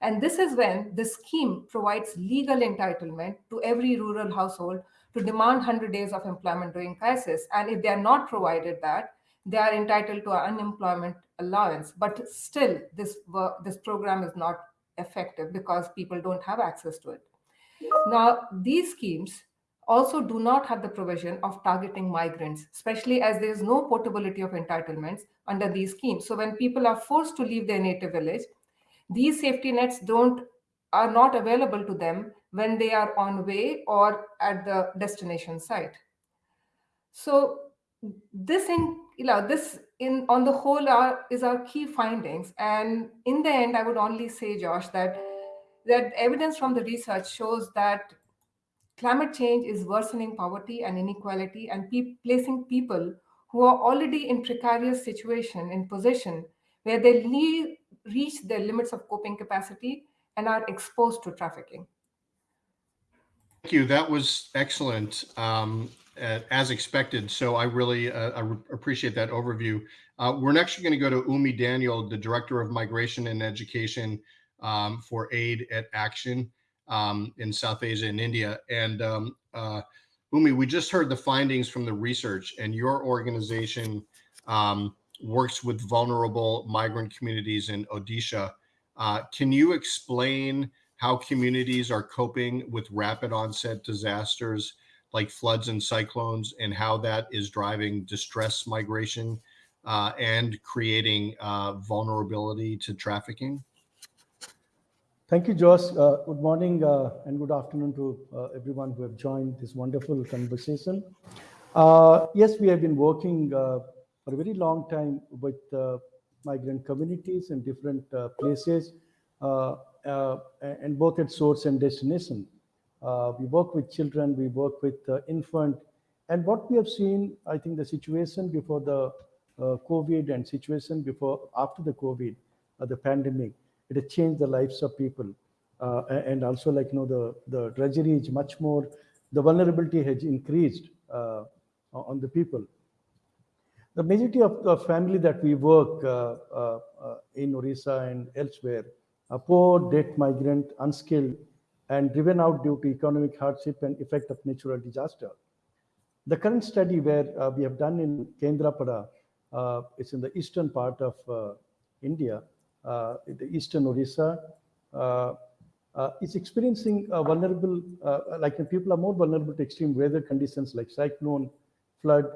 And this is when the scheme provides legal entitlement to every rural household to demand 100 days of employment during crisis. And if they are not provided that, they are entitled to an unemployment allowance. But still, this, this program is not effective because people don't have access to it. Now, these schemes also do not have the provision of targeting migrants, especially as there is no portability of entitlements under these schemes. So when people are forced to leave their native village, these safety nets don't are not available to them when they are on way or at the destination site. So this in you know this in on the whole are is our key findings. And in the end, I would only say, Josh, that that evidence from the research shows that climate change is worsening poverty and inequality and pe placing people who are already in precarious situation in position where they reach their limits of coping capacity and are exposed to trafficking. Thank you. That was excellent, um, as expected. So I really uh, I appreciate that overview. Uh, we're next going to go to Umi Daniel, the Director of Migration and Education um, for Aid et Action um, in South Asia and India. And um, uh, Umi, we just heard the findings from the research and your organization um, works with vulnerable migrant communities in Odisha. Uh, can you explain how communities are coping with rapid onset disasters like floods and cyclones and how that is driving distress migration uh, and creating uh, vulnerability to trafficking? Thank you, Josh. Uh, good morning uh, and good afternoon to uh, everyone who have joined this wonderful conversation. Yes, we have been working for a very long time with uh, migrant communities in different uh, places uh, uh, and both at source and destination. we work with children, we work with infant, and what we have seen, I think the situation before the COVID and situation before after the COVID, the pandemic, it has changed the lives of people. Uh, and also like, you know, the, the drudgery is much more, the vulnerability has increased uh, on the people. The majority of the family that we work uh, uh in Orissa and elsewhere are poor, debt migrant, unskilled, and driven out due to economic hardship and effect of natural disaster. The current study where uh, we have done in Kendrapada, uh, it's in the eastern part of uh, India, uh, the eastern Orissa, uh, uh, is experiencing a vulnerable, like people are more vulnerable to extreme weather conditions like cyclone, flood,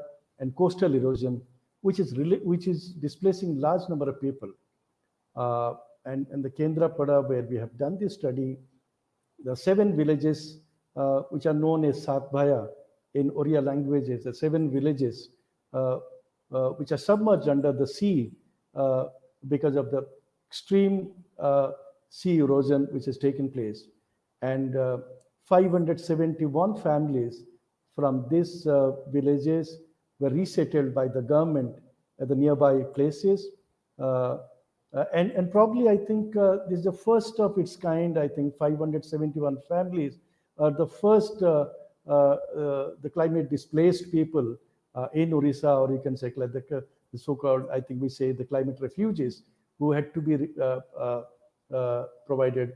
and coastal erosion, which is which is displacing large number of people. and, and the Kendrapada, where we have done this study, the seven villages uh, which are known as Satbhaya in Oriya languages, the seven villages uh, uh, which are submerged under the sea uh, because of the extreme uh, sea erosion which has taken place. And uh, 571 families from these villages were resettled by the government at the nearby places. Uh, uh, and, and probably I think uh, this is the first of its kind. I think 571 families are the first uh, uh, uh the climate displaced people in Orissa, or you can say like the, the so-called, I think we say the climate refugees who had to be provided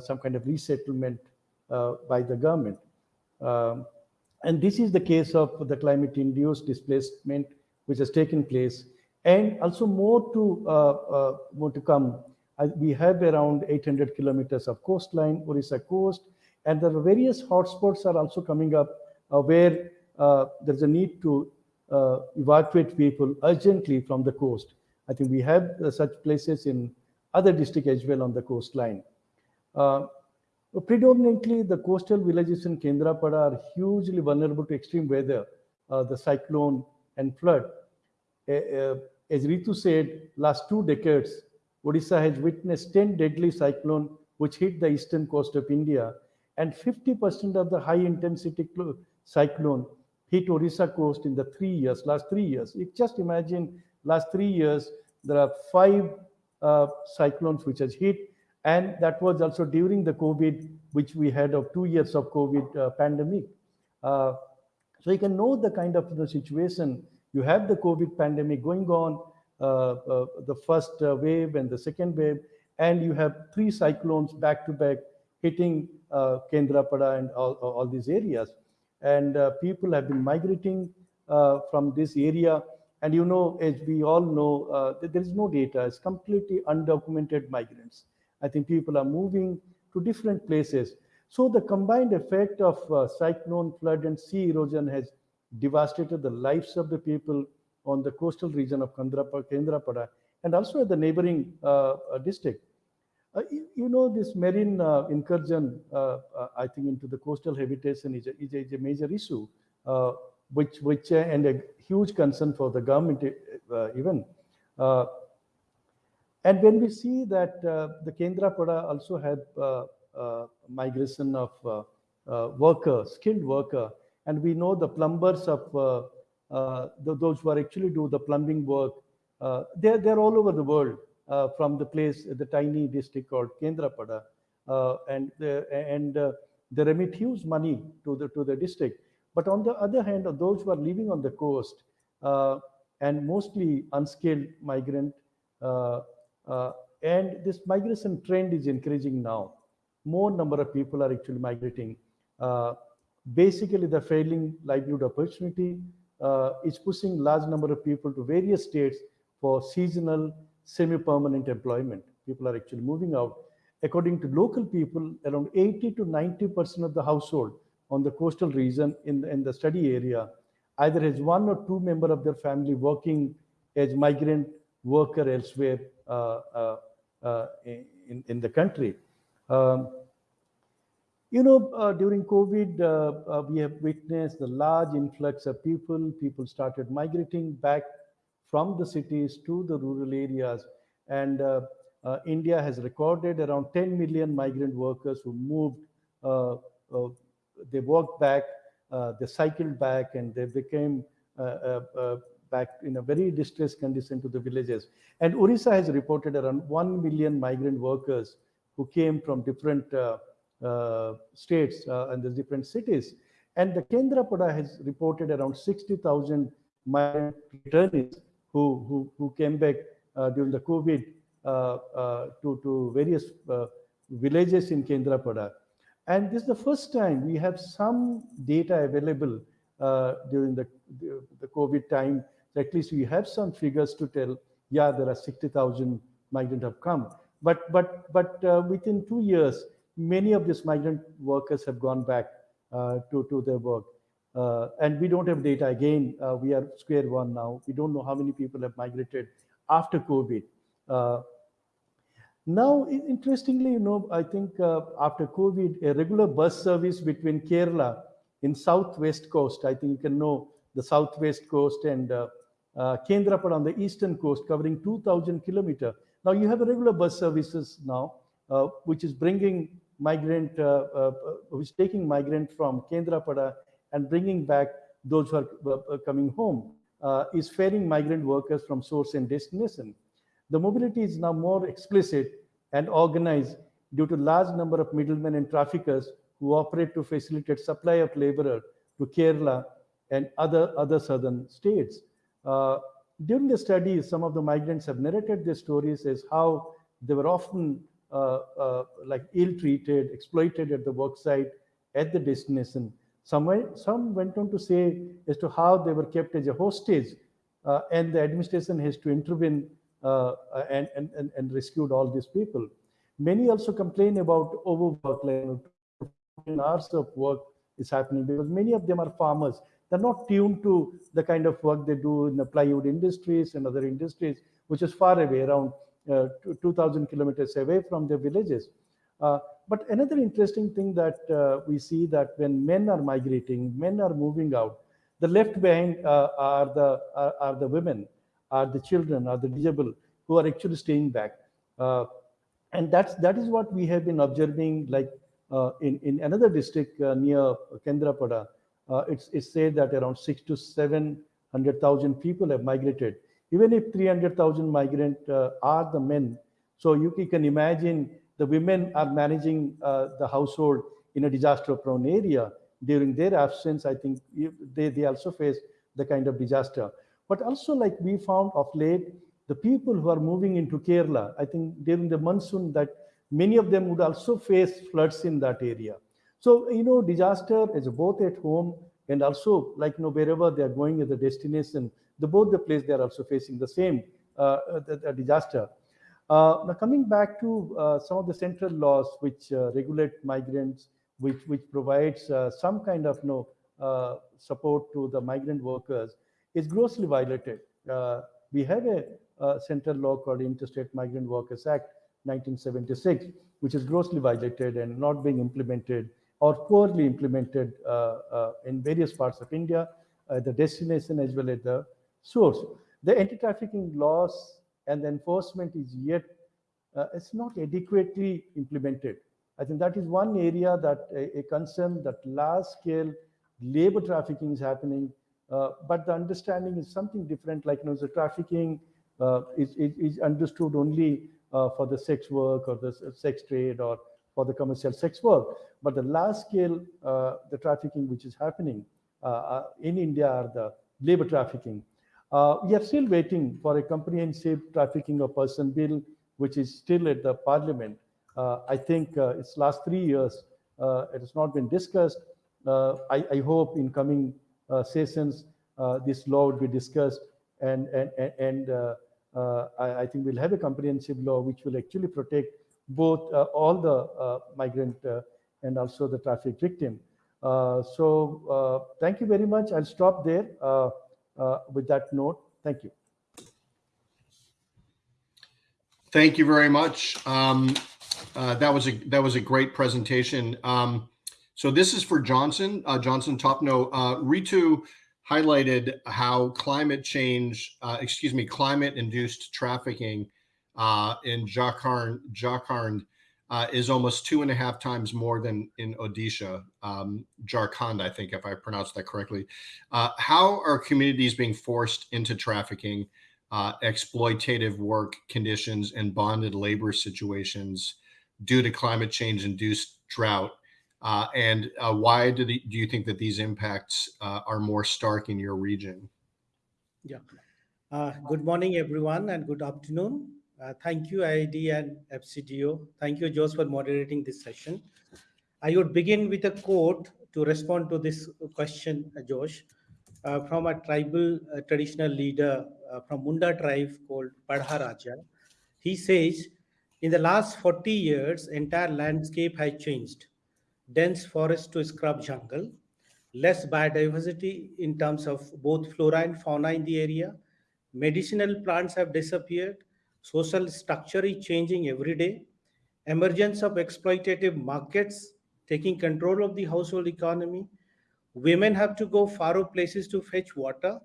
some kind of resettlement by the government. Um, and this is the case of the climate induced displacement which has taken place and also more to uh, uh, more to come. we have around 800 kilometers of coastline, Orissa coast, and there are various hotspots are also coming up uh, where there's a need to evacuate people urgently from the coast. I think we have such places in other districts as well on the coastline. Predominantly, the coastal villages in Kendrapada are hugely vulnerable to extreme weather, uh, the cyclone and flood. Uh, as Ritu said, last two decades, Odisha has witnessed 10 deadly cyclones which hit the eastern coast of India, and 50% of the high intensity cyclone hit Odisha coast in the three years, last three years. You just imagine last three years, there are five uh, cyclones which has hit, and that was also during the COVID, which we had of two years of COVID uh, pandemic. Uh, so you can know the kind of the situation you have the COVID pandemic going on, uh, uh, the first uh, wave and the second wave, and you have three cyclones back to back hitting uh, Kendrapada and all, all these areas. And people have been migrating from this area. And you know, as we all know, there is no data. It's completely undocumented migrants. I think people are moving to different places. So the combined effect of cyclone, flood, and sea erosion has devastated the lives of the people on the coastal region of Kendrapada and also at the neighboring uh, uh, district. Uh, you, you, know, this marine uh, incursion, uh, uh, I think, into the coastal habitation is a, is a, is a major issue, which, which and a huge concern for the government even. And when we see that uh, the Kendrapada also had uh, uh, migration of workers, skilled worker, and we know the plumbers of uh, uh, the, those who are actually do the plumbing work, uh, they're, they're all over the world from the place, the tiny district called Kendrapada. and and they remit huge money to the, to the district. But on the other hand, those who are living on the coast and mostly unskilled migrant, and this migration trend is increasing now. More number of people are actually migrating. Uh, basically the failing livelihood opportunity uh, is pushing large number of people to various states for seasonal semi-permanent employment people are actually moving out according to local people around 80 to 90 percent of the household on the coastal region in the, in the study area either has one or two member of their family working as migrant worker elsewhere uh, uh, uh in, in the country um, you know, uh, during COVID, uh, uh, we have witnessed the large influx of people. People started migrating back from the cities to the rural areas. And India has recorded around 10 million migrant workers who moved. They walked back, they cycled back, and they became back in a very distressed condition to the villages. And Orissa has reported around 1 million migrant workers who came from different uh, states uh, and the different cities. And the Kendrapada has reported around 60,000 migrant returnees who, who, who came back uh, during the COVID to, to various villages in Kendrapada. And this is the first time we have some data available uh, during the, the, the COVID time. At least we have some figures to tell, yeah, there are 60,000 migrants have come. But, but, but uh, within two years, many of these migrant workers have gone back uh, to, to their work. Uh, and we don't have data again. Uh, we are square one now. We don't know how many people have migrated after COVID. Uh, now, interestingly, you know, I think uh, after COVID, a regular bus service between Kerala in southwest coast, I think you can know the southwest coast and uh, uh, Kendrapada on the eastern coast, covering 2,000 kilometer. Now you have a regular bus services now, uh, which is bringing migrant, uh, uh, which is taking migrant from Kendrapada and bringing back those who are coming home, is ferrying migrant workers from source and destination. The mobility is now more explicit and organized due to large number of middlemen and traffickers who operate to facilitate supply of laborer to Kerala and other, other southern states. Uh, during the studies, some of the migrants have narrated their stories as how they were often uh, uh, like ill-treated, exploited at the worksite, at the destination. Some, some went on to say as to how they were kept as a hostage uh, and the administration has to intervene uh, and, and, and rescued all these people. Many also complain about overwork, like hours of work is happening because many of them are farmers. They're not tuned to the kind of work they do in the plywood industries and other industries, which is far away, around uh, 2,000 kilometers away from their villages. Uh, but another interesting thing that uh, we see that when men are migrating, men are moving out, the left behind uh, are the are, are the women are the children, are the disabled who are actually staying back. Uh, and that's that is what we have been observing like uh, in, in another district near Kendrapada. Uh, it's, it's said that around six to 700,000 people have migrated. Even if 300,000 migrant uh, are the men, so you, can imagine the women are managing uh, the household in a disaster prone area. During their absence, I think they, they also face the kind of disaster. But also like we found of late, the people who are moving into Kerala, I think during the monsoon that many of them would also face floods in that area. So, you know, disaster is both at home and also like, you know, wherever they are going as a destination, the both the place they are also facing the same uh, the, the disaster. Uh, now coming back to uh, some of the central laws which uh, regulate migrants, which, which provides uh, some kind of you know, uh, support to the migrant workers, is grossly violated. Uh, we have a, a, central law called Interstate Migrant Workers Act 1976, which is grossly violated and not being implemented or poorly implemented uh, uh, in various parts of India, uh, the destination as well as the source. The anti-trafficking laws and the enforcement is yet, uh, it's not adequately implemented. I think that is one area that a, a concern that large scale labor trafficking is happening uh, but the understanding is something different, like you know, the trafficking uh, is, is, is, understood only for the sex work or the sex trade or for the commercial sex work. But the large scale, the trafficking which is happening in India are the labor trafficking. Uh, we are still waiting for a comprehensive trafficking of person bill, which is still at the parliament. Uh, I think uh, it's last three years, it has not been discussed. I, I, hope in coming uh, sessions, uh, this law would be discussed and, and, and uh, I, I, think we'll have a comprehensive law which will actually protect both all the migrant and also the traffic victim. so thank you very much. I'll stop there with that note. Thank you. Thank you very much. Um, uh, that was a that was a great presentation. Um, so this is for Johnson, uh, Johnson Topno. Uh, Ritu highlighted how climate change, uh, excuse me, climate-induced trafficking uh, in Jharkhand, Jharkhand uh, is almost two and a half times more than in Odisha, um, Jharkhand, I think, if I pronounced that correctly. Uh, how are communities being forced into trafficking, uh, exploitative work conditions, and bonded labor situations due to climate change-induced drought uh, and uh, why do, the, do you think that these impacts uh, are more stark in your region? Yeah. Good morning, everyone, and good afternoon. Uh, thank you, IIED and FCDO. Thank you, Josh, for moderating this session. I would begin with a quote to respond to this question, uh, Josh, uh, from a tribal uh, traditional leader uh, from Munda tribe called Padha Raja. He says, in the last 40 years, entire landscape has changed. Dense forest to scrub jungle, less biodiversity in terms of both flora and fauna in the area. Medicinal plants have disappeared. Social structure is changing every day. Emergence of exploitative markets taking control of the household economy. Women have to go far places to fetch water.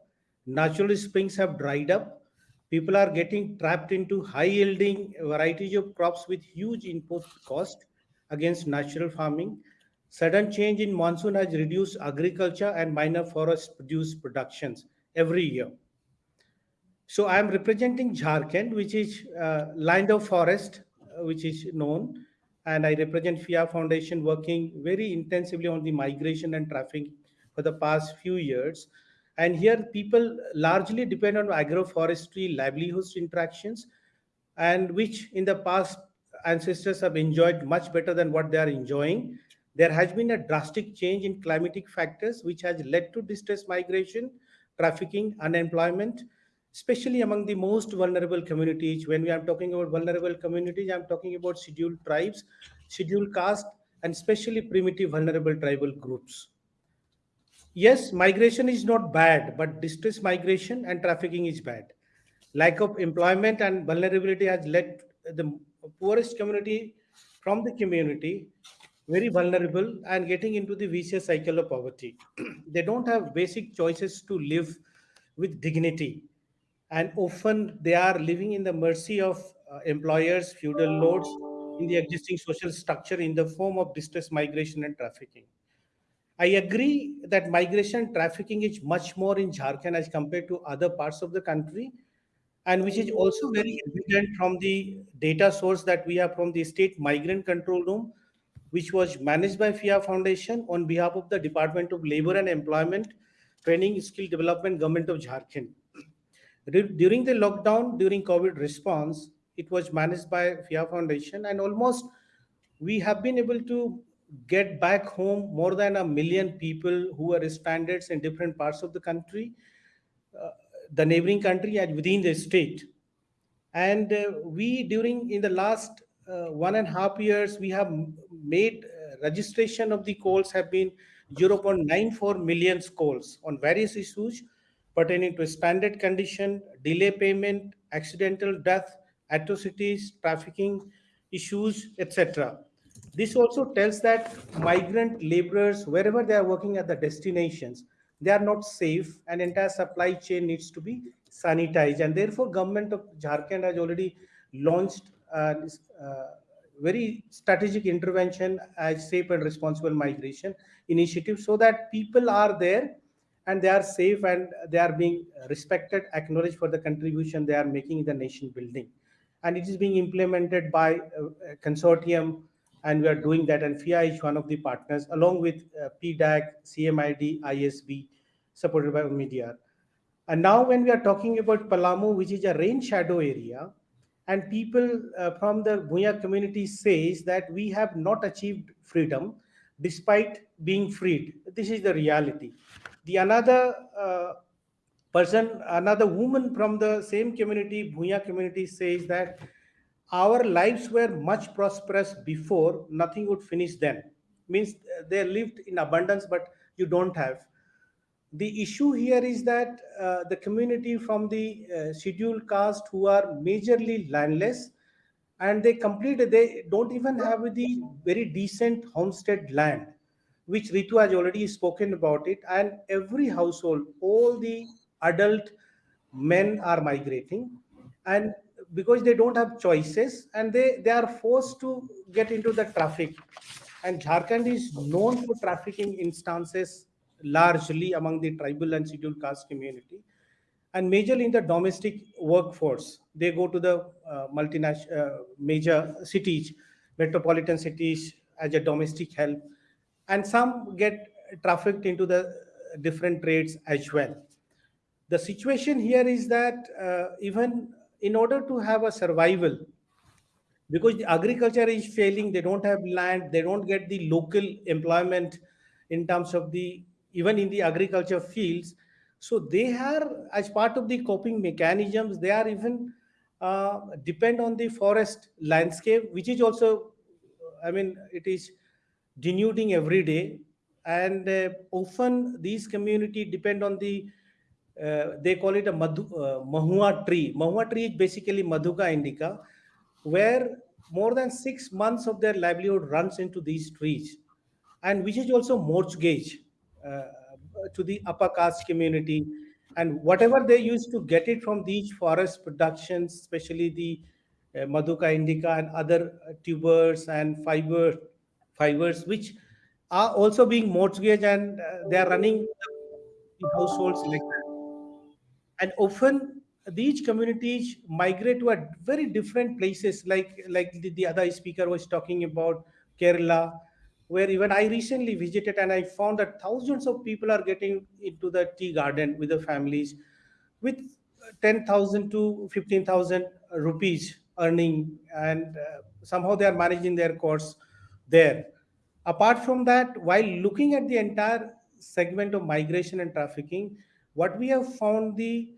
Natural springs have dried up. People are getting trapped into high yielding varieties of crops with huge input cost against natural farming. Sudden change in monsoon has reduced agriculture and minor forest produce productions every year. So I am representing Jharkhand, which is uh, land of forest, uh, which is known, and I represent PHIA Foundation working very intensively on the migration and traffic for the past few years. And here people largely depend on agroforestry livelihoods interactions, and which in the past ancestors have enjoyed much better than what they are enjoying. There has been a drastic change in climatic factors, which has led to distress migration, trafficking, unemployment, especially among the most vulnerable communities. When we are talking about vulnerable communities, I'm talking about scheduled tribes, scheduled caste, and especially primitive vulnerable tribal groups. Yes, migration is not bad, but distress migration and trafficking is bad. Lack of employment and vulnerability has led the poorest community from the community very vulnerable and getting into the vicious cycle of poverty. <clears throat> they don't have basic choices to live with dignity and often they are living in the mercy of uh, employers feudal lords in the existing social structure in the form of distress migration and trafficking i agree that migration trafficking is much more in jharkhand as compared to other parts of the country and which is also very evident from the data source that we have from the state migrant control room which was managed by PHIA Foundation on behalf of the Department of Labor and Employment, Training, Skill Development, Government of Jharkhand. During the lockdown, during COVID response, it was managed by PHIA Foundation, and almost we have been able to get back home more than a million people who are standards in different parts of the country, uh, the neighboring country, and within the state. And uh, we, during in the last uh, one and a half years, we have made uh, registration of the calls have been 0.94 million calls on various issues pertaining to standard condition, delay payment, accidental death, atrocities, trafficking issues, etc. This also tells that migrant laborers, wherever they are working at the destinations, they are not safe and entire supply chain needs to be sanitized. And therefore, government of Jharkhand has already launched uh, uh, very strategic intervention as safe and responsible migration initiative so that people are there and they are safe and they are being respected, acknowledged for the contribution they are making in the nation building. And it is being implemented by a consortium, and we are doing that. And PHIA is one of the partners, along with uh, PDAC, CMID, ISB, supported by media. And now, when we are talking about Palamu, which is a rain shadow area, and people uh, from the Bhuya community says that we have not achieved freedom despite being freed. This is the reality. The another uh, person, another woman from the same community, Bhuya community, says that our lives were much prosperous before, nothing would finish then. Means they lived in abundance, but you don't have. The issue here is that uh, the community from the uh, scheduled caste who are majorly landless and they complete, they don't even have the very decent homestead land which Ritu has already spoken about it. And every household, all the adult men are migrating. And because they don't have choices and they, they are forced to get into the traffic. And Jharkhand is known for trafficking instances largely among the tribal and scheduled caste community. And majorly in the domestic workforce, they go to the uh, multinational uh, major cities, metropolitan cities as a domestic help and some get trafficked into the different trades as well. The situation here is that uh, even in order to have a survival, because the agriculture is failing they don't have land they don't get the local employment in terms of the even in the agriculture fields so they are as part of the coping mechanisms they are even uh, depend on the forest landscape which is also i mean it is denuding every day. And uh, often these community depend on the uh, they call it a madhu, uh, mahua tree. Mahua tree is basically Madhuca indica where more than six months of their livelihood runs into these trees. And which is also mortgage uh, to the upper caste community. And whatever they used to get it from these forest productions especially the uh, Madhuca indica and other tubers and fiber fibers which are also being mortgaged and uh, they are running households like that and often these communities migrate to a very different places like like the, the other speaker was talking about kerala where even i recently visited and i found that thousands of people are getting into the tea garden with the families with 10000 to 15000 rupees earning and uh, somehow they are managing their course there apart from that while looking at the entire segment of migration and trafficking what we have found the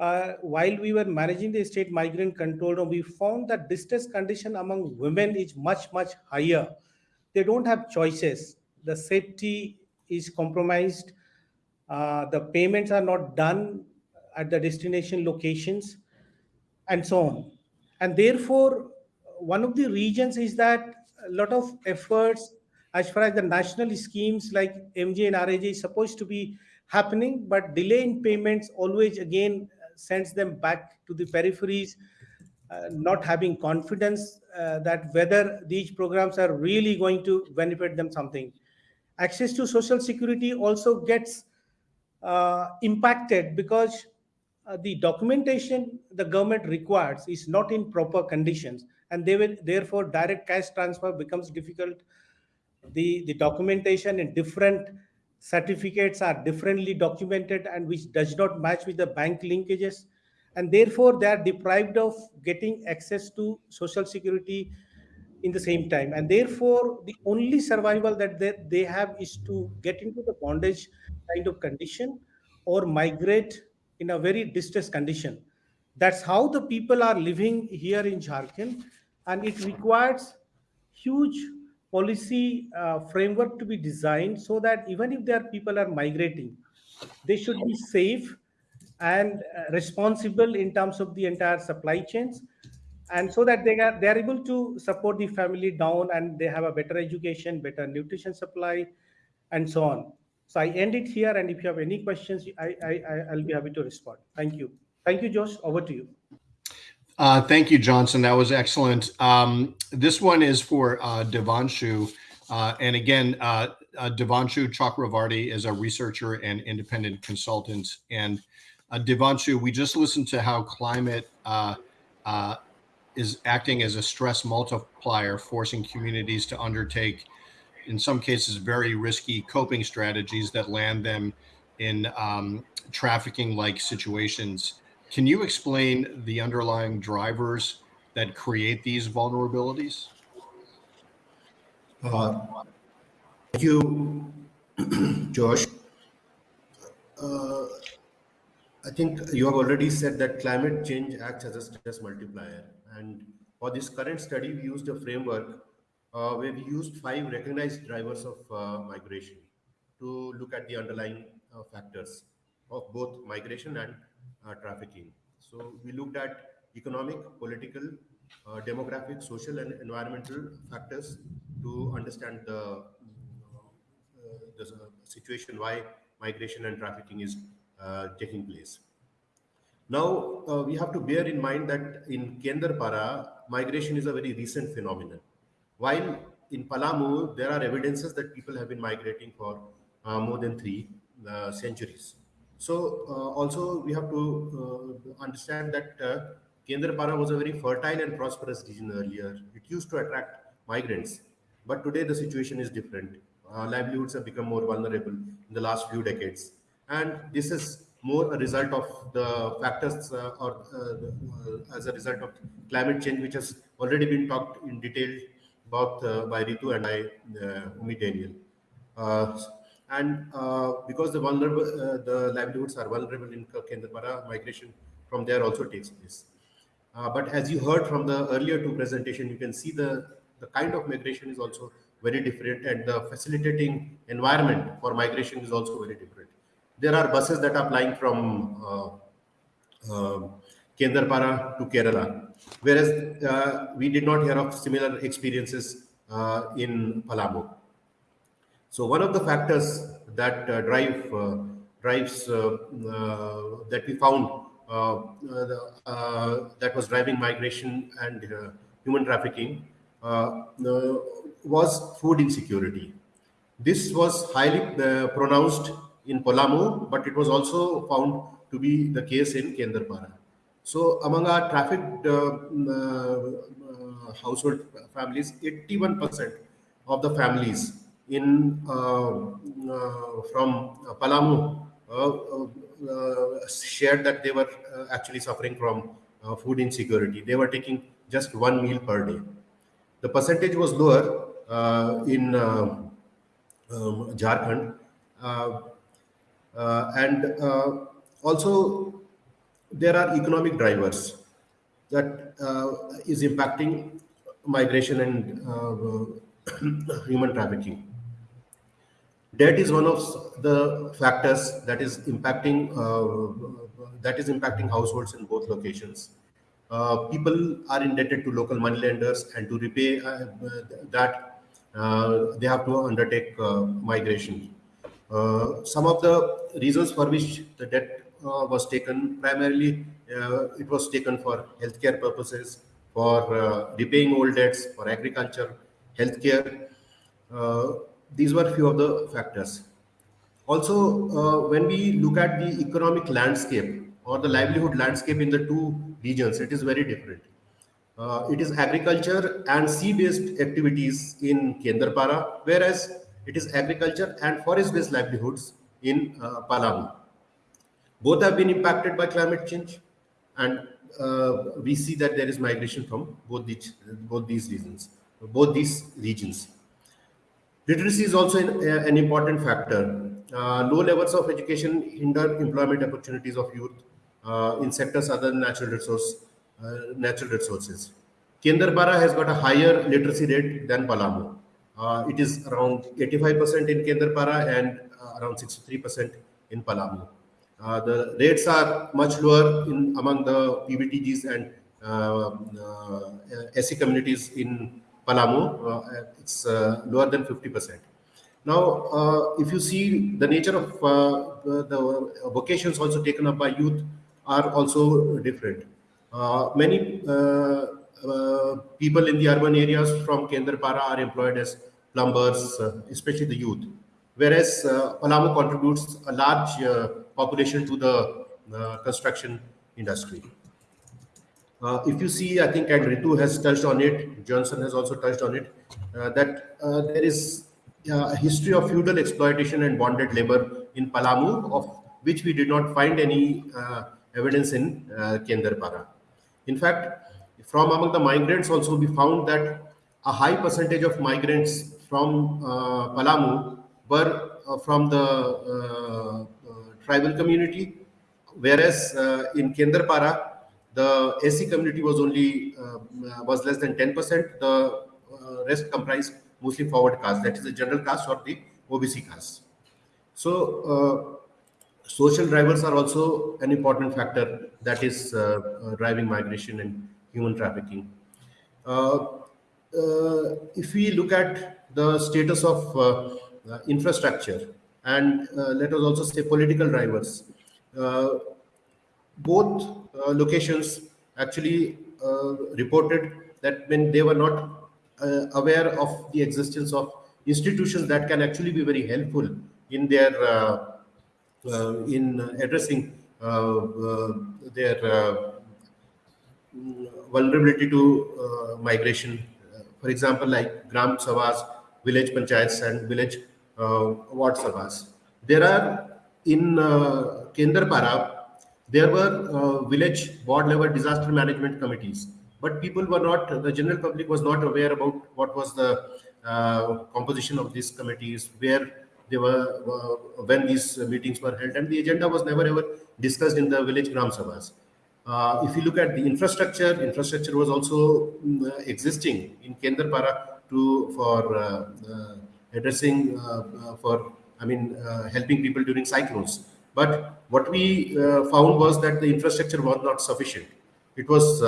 uh, while we were managing the state migrant control room, we found that distress condition among women is much, much higher. They don't have choices. The safety is compromised. Uh, the payments are not done at the destination locations and so on. And therefore, one of the reasons is that a lot of efforts as far as the national schemes like MJ and RAJ is supposed to be happening, but delay in payments always again sends them back to the peripheries, uh, not having confidence uh, that whether these programs are really going to benefit them something. Access to social security also gets uh, impacted because uh, the documentation the government requires is not in proper conditions and they will therefore direct cash transfer becomes difficult. The the documentation in different certificates are differently documented and which does not match with the bank linkages. And therefore they are deprived of getting access to social security in the same time. And therefore the only survival that they, they have is to get into the bondage kind of condition or migrate in a very distressed condition. That's how the people are living here in jharkhand and it requires huge policy uh, framework to be designed so that even if their people are migrating, they should be safe and uh, responsible in terms of the entire supply chains. And so that they are they are able to support the family down and they have a better education better nutrition supply and so on. So i end it here and if you have any questions i i i'll be happy to respond. Thank you. Thank you josh. Over to you uh, thank you, Johnson. That was excellent. Um, this one is for uh, Devanshu. Uh, and again, uh, uh, Devanshu Chakravarty is a researcher and independent consultant. And uh, Devanshu, we just listened to how climate uh, is acting as a stress multiplier, forcing communities to undertake, in some cases, very risky coping strategies that land them in um, trafficking like situations. Can you explain the underlying drivers that create these vulnerabilities? Uh, thank you, <clears throat> Josh. Uh, I think you have already said that climate change acts as a stress multiplier. And for this current study, we used a framework uh, where we used five recognized drivers of uh, migration to look at the underlying uh, factors of both migration and trafficking. So we looked at economic, political, uh, demographic, social, and environmental factors to understand the, uh, the situation why migration and trafficking is uh, taking place. Now, uh, we have to bear in mind that in Kendrapara, migration is a very recent phenomenon. While in Palamu, there are evidences that people have been migrating for uh, more than three uh, centuries. So uh, also we have to uh, understand that uh, Kendrapara was a very fertile and prosperous region earlier. It used to attract migrants, but today the situation is different. Uh, livelihoods have become more vulnerable in the last few decades. And this is more a result of the factors uh, or uh, as a result of climate change, which has already been talked in detail about by Ritu and by uh, Umi Daniel. Uh, and uh, because the vulnerable, uh, the livelihoods are vulnerable in Kendrapara, migration from there also takes place. but as you heard from the earlier two presentation, you can see the, the kind of migration is also very different and the facilitating environment for migration is also very different there are buses that are flying from uh, uh, Kendrapara to Kerala, whereas uh, we did not hear of similar experiences uh, in Palamu. So one of the factors that uh, drive uh, drives uh, uh, that we found uh, that was driving migration and human trafficking was food insecurity. This was highly pronounced in Palamu, but it was also found to be the case in Kendrapara. So among our trafficked uh, uh, household families, 81% of the families in uh, uh from Palamu uh, uh, shared that they were actually suffering from food insecurity. They were taking just one meal per day. The percentage was lower in um, Jharkhand, uh, and uh, also there are economic drivers that uh, is impacting migration and <coughs> human trafficking. Debt is one of the factors that is impacting uh, that is impacting households in both locations. Uh, people are indebted to local moneylenders, and to repay uh, that, they have to undertake migration. Uh, some of the reasons for which the debt uh, was taken, primarily uh, it was taken for healthcare purposes, for repaying old debts, for agriculture, healthcare. These were few of the factors. Also, when we look at the economic landscape or the livelihood landscape in the two regions, it is very different. Uh, it is agriculture and sea-based activities in Kendrapara, whereas it is agriculture and forest-based livelihoods in uh, Palamu. Both have been impacted by climate change, and uh, we see that there is migration from both these both these regions. Both these regions. Literacy is also an, uh, an important factor. Uh, low levels of education hinder employment opportunities of youth uh, in sectors other than natural resource uh, natural resources. Kendrapara has got a higher literacy rate than Palamu. Uh, it is around 85% in Kendrapara and uh, around 63% in Palamu. The rates are much lower in among the PVTGs and uh, SC communities in Palamu. Uh, it's lower than 50%. Now, if you see the nature of the vocations also taken up by youth are also different. many people in the urban areas from Kendrapara are employed as plumbers, uh, especially the youth. Whereas uh, Palamu contributes a large uh, population to the construction industry. Uh, if you see, I think, and Ritu has touched on it, Johnson has also touched on it, uh, that uh, there is a history of feudal exploitation and bonded labor in Palamu, of which we did not find any evidence in Kendrapara. In fact, from among the migrants also, we found that a high percentage of migrants from uh, Palamu were uh, from the uh, tribal community, whereas in Kendrapara, the SC community was only was less than 10%. The rest comprised mostly forward caste, that is the general caste or the OBC caste. So social drivers are also an important factor that is uh, uh, driving migration and human trafficking. Uh, if we look at the status of uh, uh, infrastructure and uh, let us also say political drivers. both locations actually reported that when they were not aware of the existence of institutions that can actually be very helpful in their in addressing their vulnerability to uh, migration. Uh, for example, like Gram Sabhas village panchayats and village uh, ward sabhas. There are in uh, Kendrapara, there were uh, village ward level disaster management committees, but people were not, the general public was not aware about what was the uh, composition of these committees, where they were, uh, when these meetings were held, and the agenda was never ever discussed in the village Gram Sabhas. Uh, if you look at the infrastructure, infrastructure was also um, existing in Kendrapara to for uh, uh, addressing for I mean helping people during cyclones. But what we found was that the infrastructure was not sufficient. It was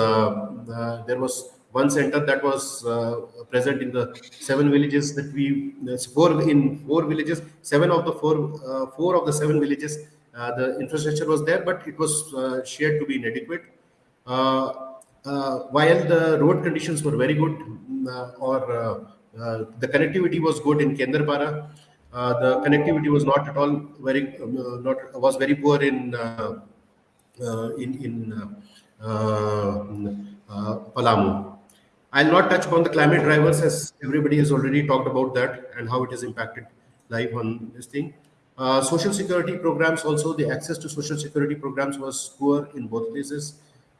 there was one center that was uh, present in the seven villages that we four in four villages seven of the four uh, four of the seven villages uh, the infrastructure was there, but it was uh, shared to be inadequate. Uh, while the road conditions were very good, or the connectivity was good in Kendrapara, Uh, the connectivity was not at all very um, uh, not was very poor in uh, in in Palamu. I'll not touch upon the climate drivers as everybody has already talked about that and how it has impacted life on this thing. Uh, social security programs also, the access to social security programs was poor in both places.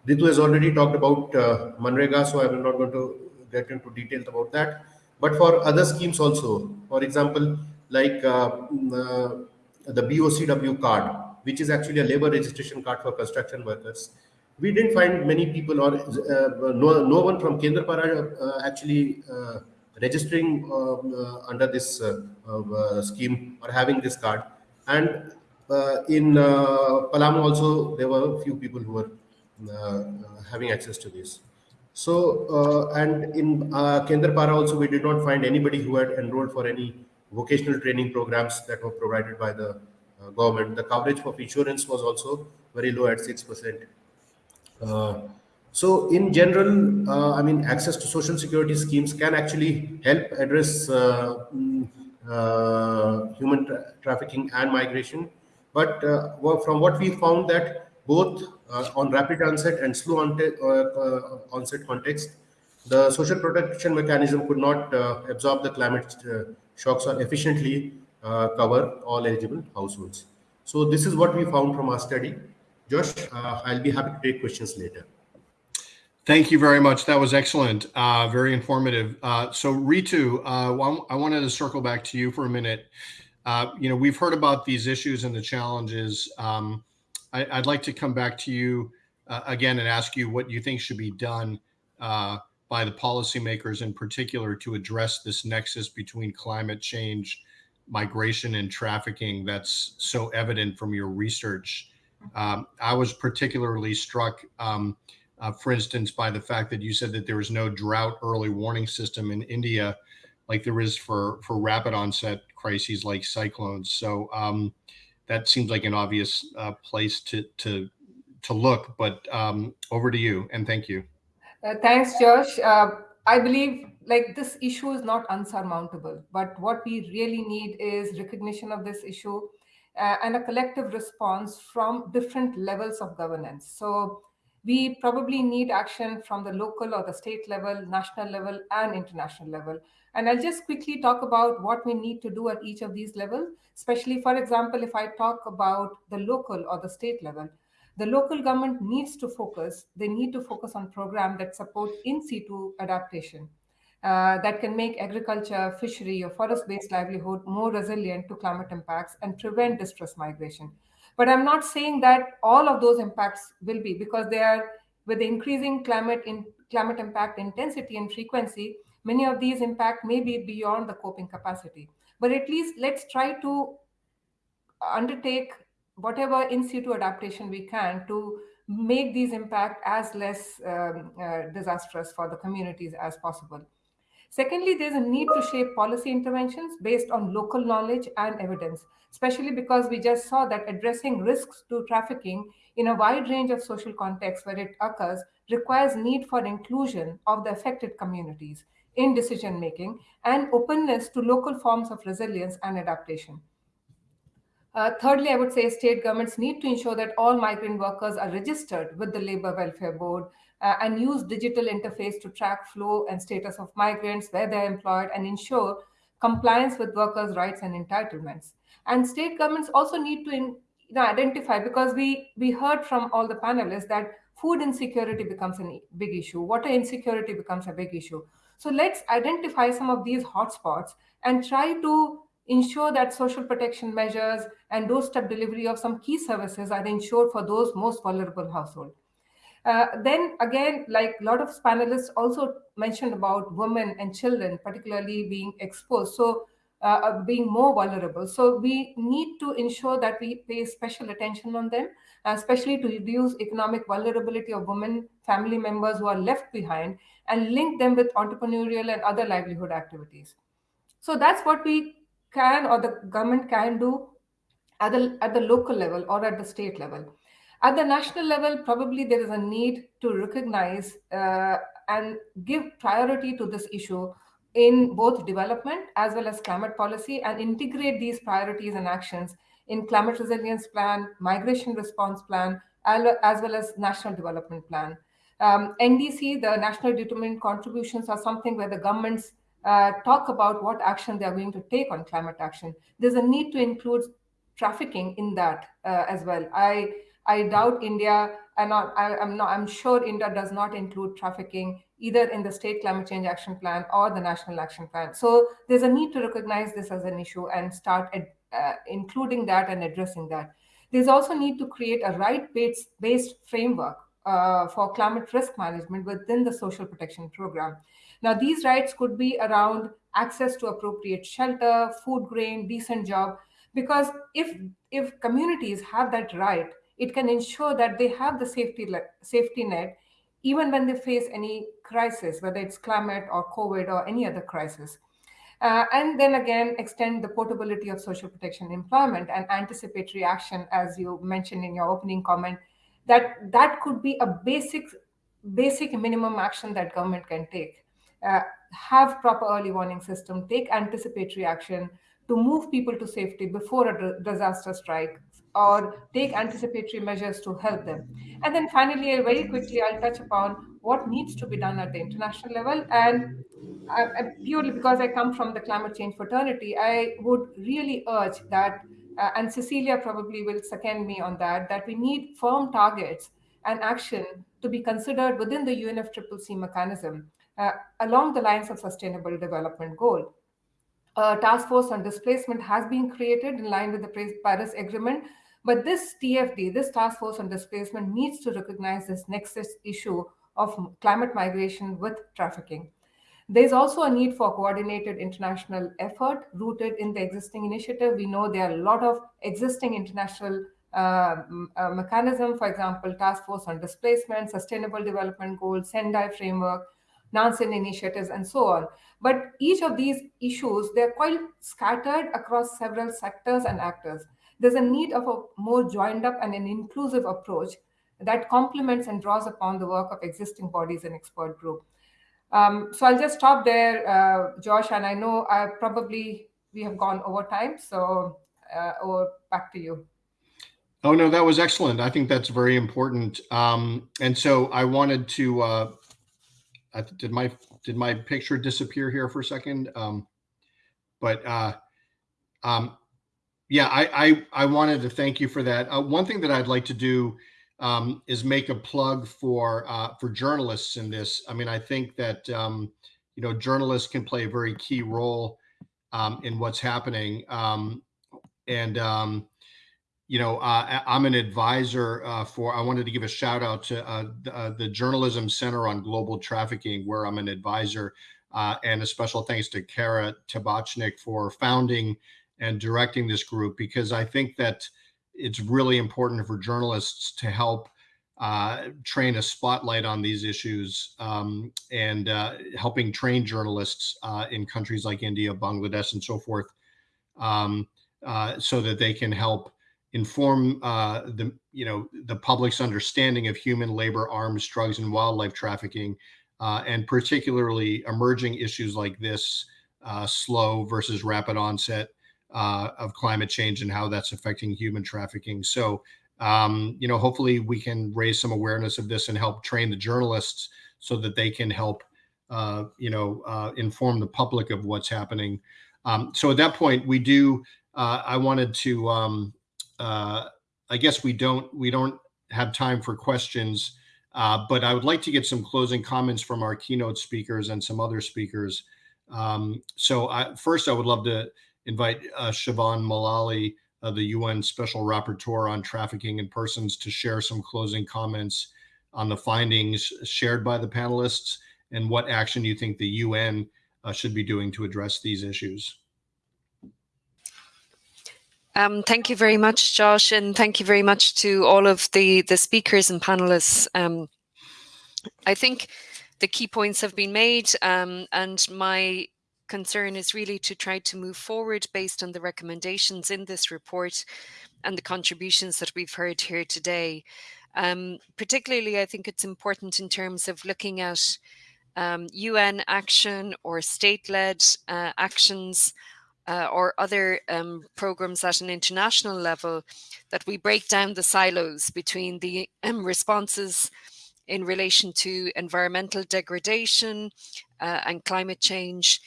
Ritu has already talked about uh, Manrega, so I will not going to get into details about that. But for other schemes also, for example, like uh, mm, uh the BOCW card, which is actually a labor registration card for construction workers, we didn't find many people or uh, no, no one from Kendrapara uh, actually registering um, uh, under this uh, uh, scheme or having this card. And in Palamu also, there were a few people who were having access to this. So, uh, and in uh, Kendrapara also, we did not find anybody who had enrolled for any vocational training programs that were provided by the uh, government. The coverage of insurance was also very low at 6%. So in general, uh, I mean, access to social security schemes can actually help address uh, mm, uh, human tra trafficking and migration. But uh, from what we found that both uh, on rapid onset and slow uh, onset context, the social protection mechanism could not absorb the climate shocks or efficiently cover all eligible households. So this is what we found from our study. Josh, I'll be happy to take questions later. Thank you very much. That was excellent. Uh, very informative. Uh, so Ritu, uh, I wanted to circle back to you for a minute. Uh, you know, we've heard about these issues and the challenges. Um, I, would like to come back to you uh, again and ask you what you think should be done uh, by the policymakers in particular to address this nexus between climate change, migration, and trafficking that's so evident from your research. Um, I was particularly struck um, uh, for instance, by the fact that you said that there was no drought early warning system in India, like there is for for rapid onset crises like cyclones. So um, that seems like an obvious uh, place to to to look. But um, over to you, and thank you. Uh, thanks, Josh. Uh, I believe like this issue is not unsurmountable, but what we really need is recognition of this issue uh, and a collective response from different levels of governance. So we probably need action from the local or the state level, national level, and international level. And I'll just quickly talk about what we need to do at each of these levels, especially, for example, if I talk about the local or the state level. The local government needs to focus, they need to focus on programs that support in situ adaptation. Uh, that can make agriculture, fishery, or forest-based livelihood more resilient to climate impacts and prevent distress migration. But I'm not saying that all of those impacts will be because they are with the increasing climate in climate impact intensity and frequency, many of these impact may be beyond the coping capacity. But at least let's try to undertake whatever in situ adaptation we can to make these impact as less um, uh, disastrous for the communities as possible. Secondly, there's a need to shape policy interventions based on local knowledge and evidence, especially because we just saw that addressing risks to trafficking in a wide range of social contexts where it occurs requires need for inclusion of the affected communities in decision making and openness to local forms of resilience and adaptation. Uh, thirdly, I would say state governments need to ensure that all migrant workers are registered with the Labor Welfare Board uh, and use digital interface to track flow and status of migrants, where they're employed, and ensure compliance with workers' rights and entitlements. And state governments also need to in, you know, identify because we we heard from all the panelists that food insecurity becomes a big issue, water insecurity becomes a big issue. So let's identify some of these hotspots and try to ensure that social protection measures and doorstep delivery of some key services are ensured for those most vulnerable households. Uh, then again, like a lot of panelists also mentioned about women and children, particularly being exposed. So uh, uh, being more vulnerable. So we need to ensure that we pay special attention on them, especially to reduce economic vulnerability of women, family members who are left behind, and link them with entrepreneurial and other livelihood activities. So that's what we can or the government can do at the, at the local level or at the state level. At the national level, probably there is a need to recognize uh, and give priority to this issue in both development as well as climate policy and integrate these priorities and actions in climate resilience plan, migration response plan, as well as national development plan. Um, NDC, the national determined contributions are something where the governments uh, talk about what action they are going to take on climate action. There's a need to include trafficking in that uh, as well. I I doubt India, and I, am not. I'm sure India does not include trafficking either in the state climate change action plan or the national action plan. So there's a need to recognize this as an issue and start uh, including that and addressing that. There's also need to create a right-based based framework uh, for climate risk management within the social protection program. Now, these rights could be around access to appropriate shelter, food grain, decent job, because if if communities have that right, it can ensure that they have the safety safety net even when they face any crisis, whether it's climate or COVID or any other crisis. Uh, and then again, extend the portability of social protection employment and anticipatory action, as you mentioned in your opening comment, that that could be a basic, basic minimum action that government can take. Uh, have proper early warning system, take anticipatory action to move people to safety before a disaster strike, or take anticipatory measures to help them. And then finally, very quickly, I'll touch upon what needs to be done at the international level. And I, I, purely because I come from the climate change fraternity, I would really urge that, uh, and Cecilia probably will second me on that, that we need firm targets and action to be considered within the UNFCCC mechanism uh, along the lines of sustainable development goal. A task force on displacement has been created in line with the Paris Agreement but this TFD, this Task Force on Displacement, needs to recognize this nexus issue of climate migration with trafficking. There's also a need for coordinated international effort rooted in the existing initiative. We know there are a lot of existing international uh, uh, mechanism, for example, Task Force on Displacement, Sustainable Development Goals, Sendai Framework, Nansen initiatives, and so on. But each of these issues, they're quite scattered across several sectors and actors there's a need of a more joined up and an inclusive approach that complements and draws upon the work of existing bodies and expert group. Um, so I'll just stop there, uh, Josh, and I know I probably we have gone over time, so uh, back to you. Oh no, that was excellent. I think that's very important. Um, and so I wanted to. Uh, did my did my picture disappear here for a second? Um, but uh, um, yeah, I, I, I wanted to thank you for that. Uh, one thing that I'd like to do um, is make a plug for uh, for journalists in this. I mean, I think that um, you know journalists can play a very key role um, in what's happening. Um, and you know, uh, I'm an advisor uh, for. I wanted to give a shout out to uh, the, uh, the, Journalism Center on Global Trafficking, where I'm an advisor, and a special thanks to Cara Tabachnick for founding and directing this group because I think that it's really important for journalists to help uh, train a spotlight on these issues um, and uh, helping train journalists uh, in countries like India, Bangladesh, and so forth, um, uh, so that they can help inform uh, the you know the public's understanding of human labor, arms, drugs, and wildlife trafficking, uh, and particularly emerging issues like this, slow versus rapid onset uh, of climate change and how that's affecting human trafficking. So, um, you know, hopefully we can raise some awareness of this and help train the journalists so that they can help, uh, you know, uh, inform the public of what's happening. Um, so at that point, we do. Uh, I wanted to. Um, uh, I guess we don't we don't have time for questions, uh, but I would like to get some closing comments from our keynote speakers and some other speakers. Um, so I, first, I would love to invite uh, Siobhan Mullally, uh, the UN Special Rapporteur on Trafficking in Persons, to share some closing comments on the findings shared by the panelists and what action you think the UN uh, should be doing to address these issues. Um, thank you very much, Josh, and thank you very much to all of the, the speakers and panelists. Um, I think the key points have been made, um, and my concern is really to try to move forward based on the recommendations in this report and the contributions that we've heard here today. Um, particularly, I think it's important in terms of looking at um, UN action or state-led uh, actions uh, or other um, programs at an international level that we break down the silos between the um, responses in relation to environmental degradation uh, and climate change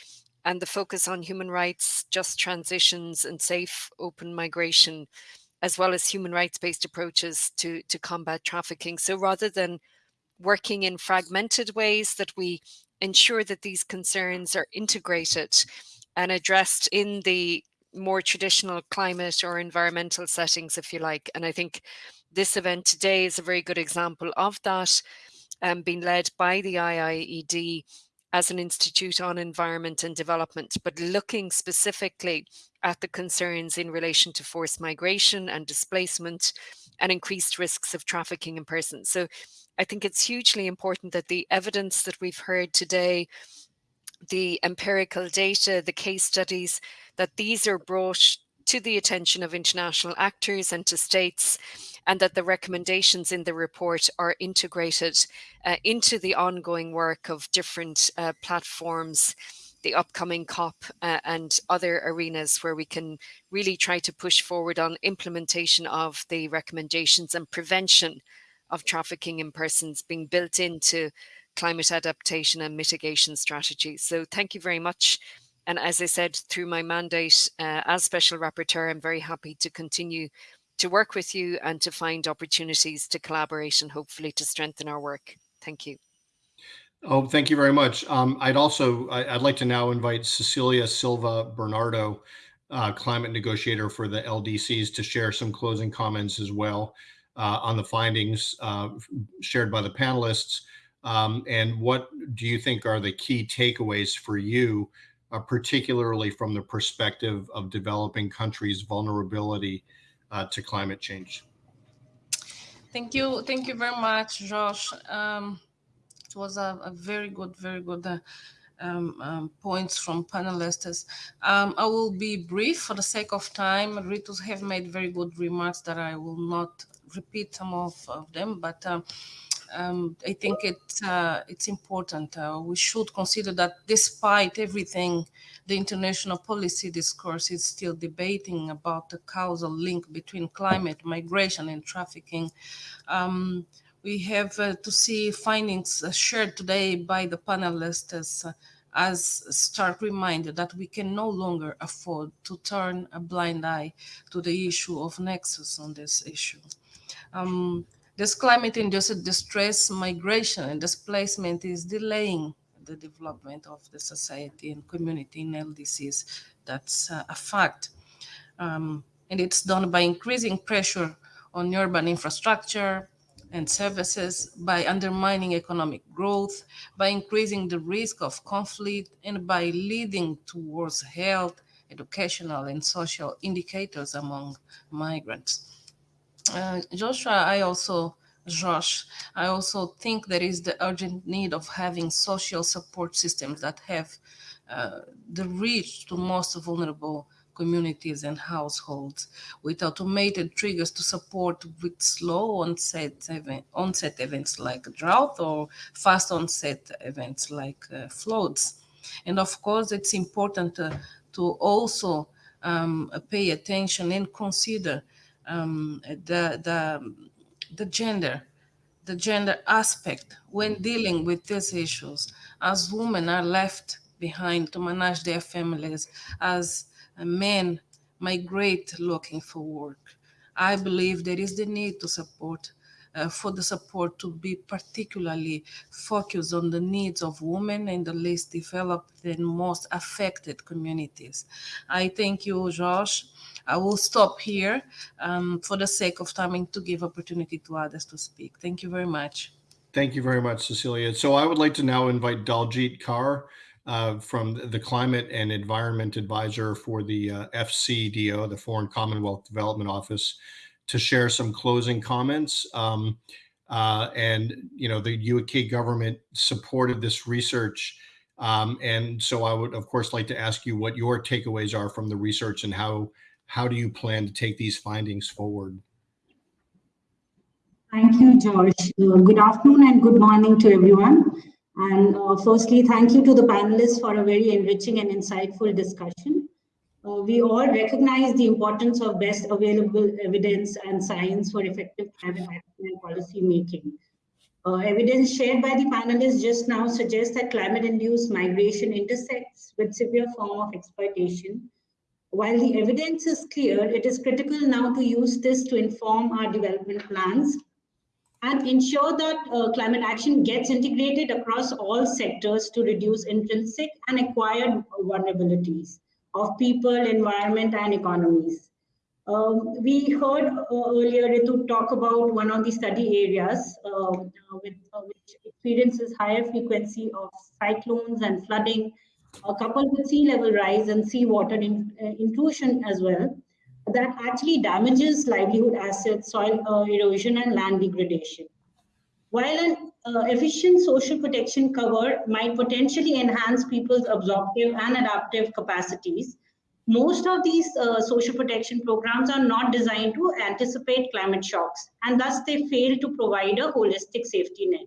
and the focus on human rights, just transitions and safe open migration, as well as human rights-based approaches to, to combat trafficking. So rather than working in fragmented ways that we ensure that these concerns are integrated and addressed in the more traditional climate or environmental settings, if you like. And I think this event today is a very good example of that, um, being led by the IIED as an institute on environment and development, but looking specifically at the concerns in relation to forced migration and displacement and increased risks of trafficking in persons. So I think it's hugely important that the evidence that we've heard today the empirical data, the case studies, that these are brought to the attention of international actors and to states, and that the recommendations in the report are integrated uh, into the ongoing work of different uh, platforms, the upcoming COP uh, and other arenas where we can really try to push forward on implementation of the recommendations and prevention of trafficking in persons being built into climate adaptation and mitigation strategies. So thank you very much. And as I said, through my mandate uh, as Special Rapporteur, I'm very happy to continue to work with you and to find opportunities to collaborate and hopefully to strengthen our work. Thank you. Oh, thank you very much. Um, I'd also, I, would like to now invite Cecilia Silva Bernardo, uh, climate negotiator for the LDCs to share some closing comments as well uh, on the findings uh, shared by the panelists. Um, and what do you think are the key takeaways for you, uh, particularly from the perspective of developing countries' vulnerability uh, to climate change? Thank you. Thank you very much, Josh. Um, it was a, a, very good, very good uh, um, um, points from panelists. Um, I will be brief for the sake of time. Ritus have made very good remarks that I will not repeat some of, of them, but uh, um, I think it's uh, it's important. Uh, we should consider that despite everything, the international policy discourse is still debating about the causal link between climate, migration, and trafficking. Um, we have uh, to see findings uh, shared today by the panelists as, uh, as stark reminder that we can no longer afford to turn a blind eye to the issue of nexus on this issue. Um, this climate-induced distress, migration, and displacement is delaying the development of the society and community in LDCs. That's uh, a fact. Um, and it's done by increasing pressure on urban infrastructure and services, by undermining economic growth, by increasing the risk of conflict, and by leading towards health, educational, and social indicators among migrants. Uh, Joshua, I also, Josh, I also think there is the urgent need of having social support systems that have uh, the reach to most vulnerable communities and households with automated triggers to support with slow onset, event, onset events like drought or fast onset events like uh, floods. And of course, it's important uh, to also um, pay attention and consider um, the, the, the gender, the gender aspect when dealing with these issues, as women are left behind to manage their families, as men migrate looking for work, I believe there is the need to support uh, for the support to be particularly focused on the needs of women in the least developed and most affected communities. I thank you, Josh. I will stop here um, for the sake of timing to give opportunity to others to speak. Thank you very much. Thank you very much, Cecilia. So I would like to now invite Daljit Kaur uh, from the Climate and Environment Advisor for the uh, FCDO, the Foreign Commonwealth Development Office, to share some closing comments. Um, uh, and, you know, the UK government supported this research. Um, and so I would, of course, like to ask you what your takeaways are from the research and how, how do you plan to take these findings forward? Thank you, George. Uh, good afternoon and good morning to everyone. And uh, firstly, thank you to the panelists for a very enriching and insightful discussion. Uh, we all recognize the importance of best available evidence and science for effective climate action and policy making. Uh, evidence shared by the panelists just now suggests that climate-induced migration intersects with severe form of exploitation. While the evidence is clear, it is critical now to use this to inform our development plans and ensure that uh, climate action gets integrated across all sectors to reduce intrinsic and acquired vulnerabilities of people, environment, and economies. Um, we heard uh, earlier Ritu talk about one of the study areas uh, with, uh, which experiences higher frequency of cyclones and flooding, uh, coupled with sea level rise and seawater in, uh, intrusion as well, that actually damages livelihood assets, soil uh, erosion, and land degradation. While an efficient social protection cover might potentially enhance people's absorptive and adaptive capacities, most of these uh, social protection programs are not designed to anticipate climate shocks and thus they fail to provide a holistic safety net.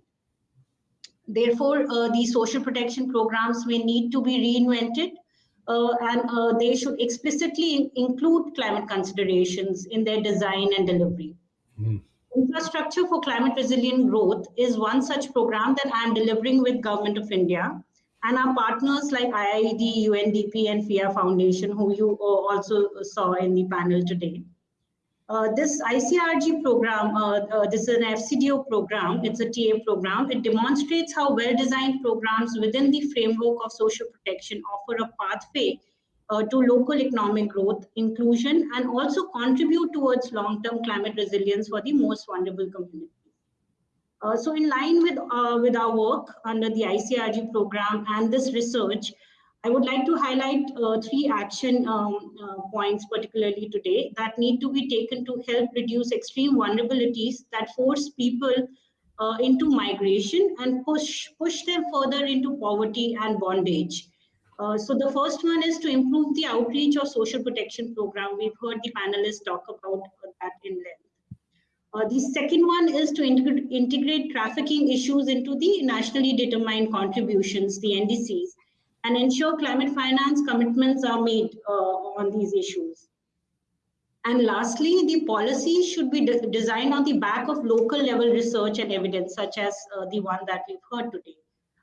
Therefore, uh, these social protection programs may need to be reinvented uh, and uh, they should explicitly include climate considerations in their design and delivery. Mm. Infrastructure for climate resilient growth is one such program that I am delivering with Government of India and our partners like IIED, UNDP, and PHIA Foundation, who you uh, also saw in the panel today. Uh, this ICRG program, uh, uh, this is an FCDO program, it's a TA program. It demonstrates how well-designed programs within the framework of social protection offer a pathway uh, to local economic growth, inclusion, and also contribute towards long-term climate resilience for the most vulnerable communities. Uh, so in line with, with our work under the ICRG program and this research, I would like to highlight uh, three action um, uh, points particularly today that need to be taken to help reduce extreme vulnerabilities that force people uh, into migration and push, push them further into poverty and bondage. Uh, so the first one is to improve the outreach of social protection program. We've heard the panelists talk about that in length. Uh, the second one is to integ integrate trafficking issues into the nationally determined contributions, the NDCs, and ensure climate finance commitments are made uh, on these issues. And lastly, the policy should be de designed on the back of local level research and evidence, such as uh, the one that we've heard today.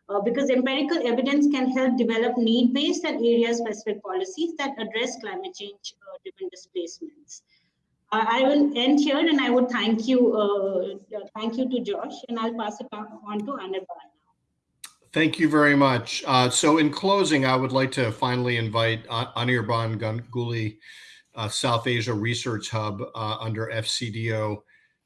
Uh, because empirical evidence can help develop need-based and area-specific policies that address climate change-driven uh, displacements. I will end here and I would thank you, uh, thank you to Josh and I'll pass it on to Anirban. Thank you very much. Uh, so in closing, I would like to finally invite Anirban Ganguly, uh, South Asia Research Hub uh, under FCDO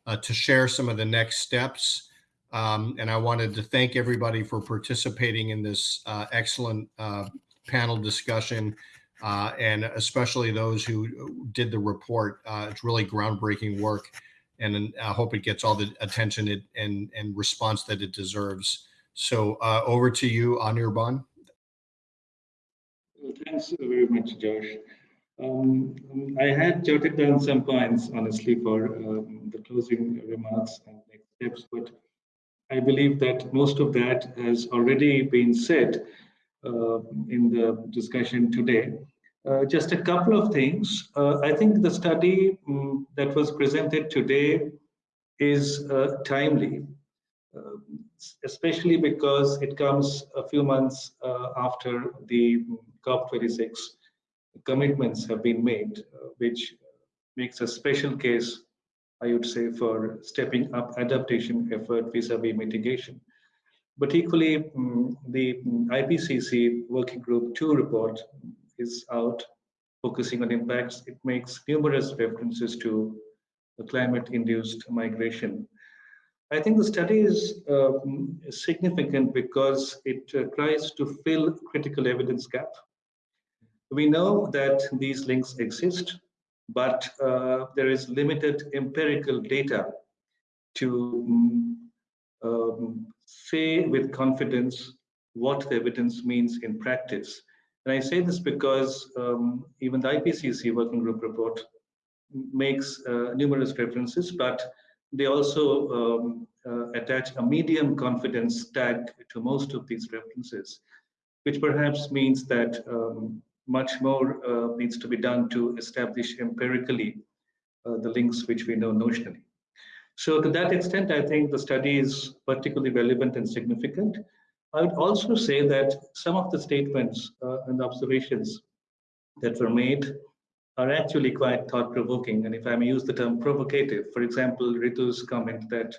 uh, to share some of the next steps. Um, and I wanted to thank everybody for participating in this uh, excellent uh, panel discussion and especially those who did the report. It's really groundbreaking work, and I hope it gets all the attention it, and and response that it deserves. So uh, over to you, Anirban. Thanks very much, Josh. Um, I had jotted down some points, honestly, for um, the closing remarks and next steps, but I believe that most of that has already been said uh, in the discussion today. Uh, just a couple of things. Uh, I think the study um, that was presented today is uh, timely, uh, especially because it comes a few months uh, after the COP26 commitments have been made, which makes a special case I would say, for stepping up adaptation effort vis-a-vis mitigation. But equally, um, the IPCC Working Group 2 report is out, focusing on impacts. It makes numerous references to climate-induced migration. I think the study is uh, significant because it uh, tries to fill critical evidence gap. We know that these links exist, but uh, there is limited empirical data to um, say with confidence what the evidence means in practice. And I say this because um, even the IPCC working group report makes uh, numerous references, but they also um, uh, attach a medium confidence tag to most of these references, which perhaps means that um, much more uh, needs to be done to establish empirically uh, the links which we know notionally. So to that extent, I think the study is particularly relevant and significant. I would also say that some of the statements uh, and observations that were made are actually quite thought-provoking. And if I may use the term provocative, for example, Ritu's comment that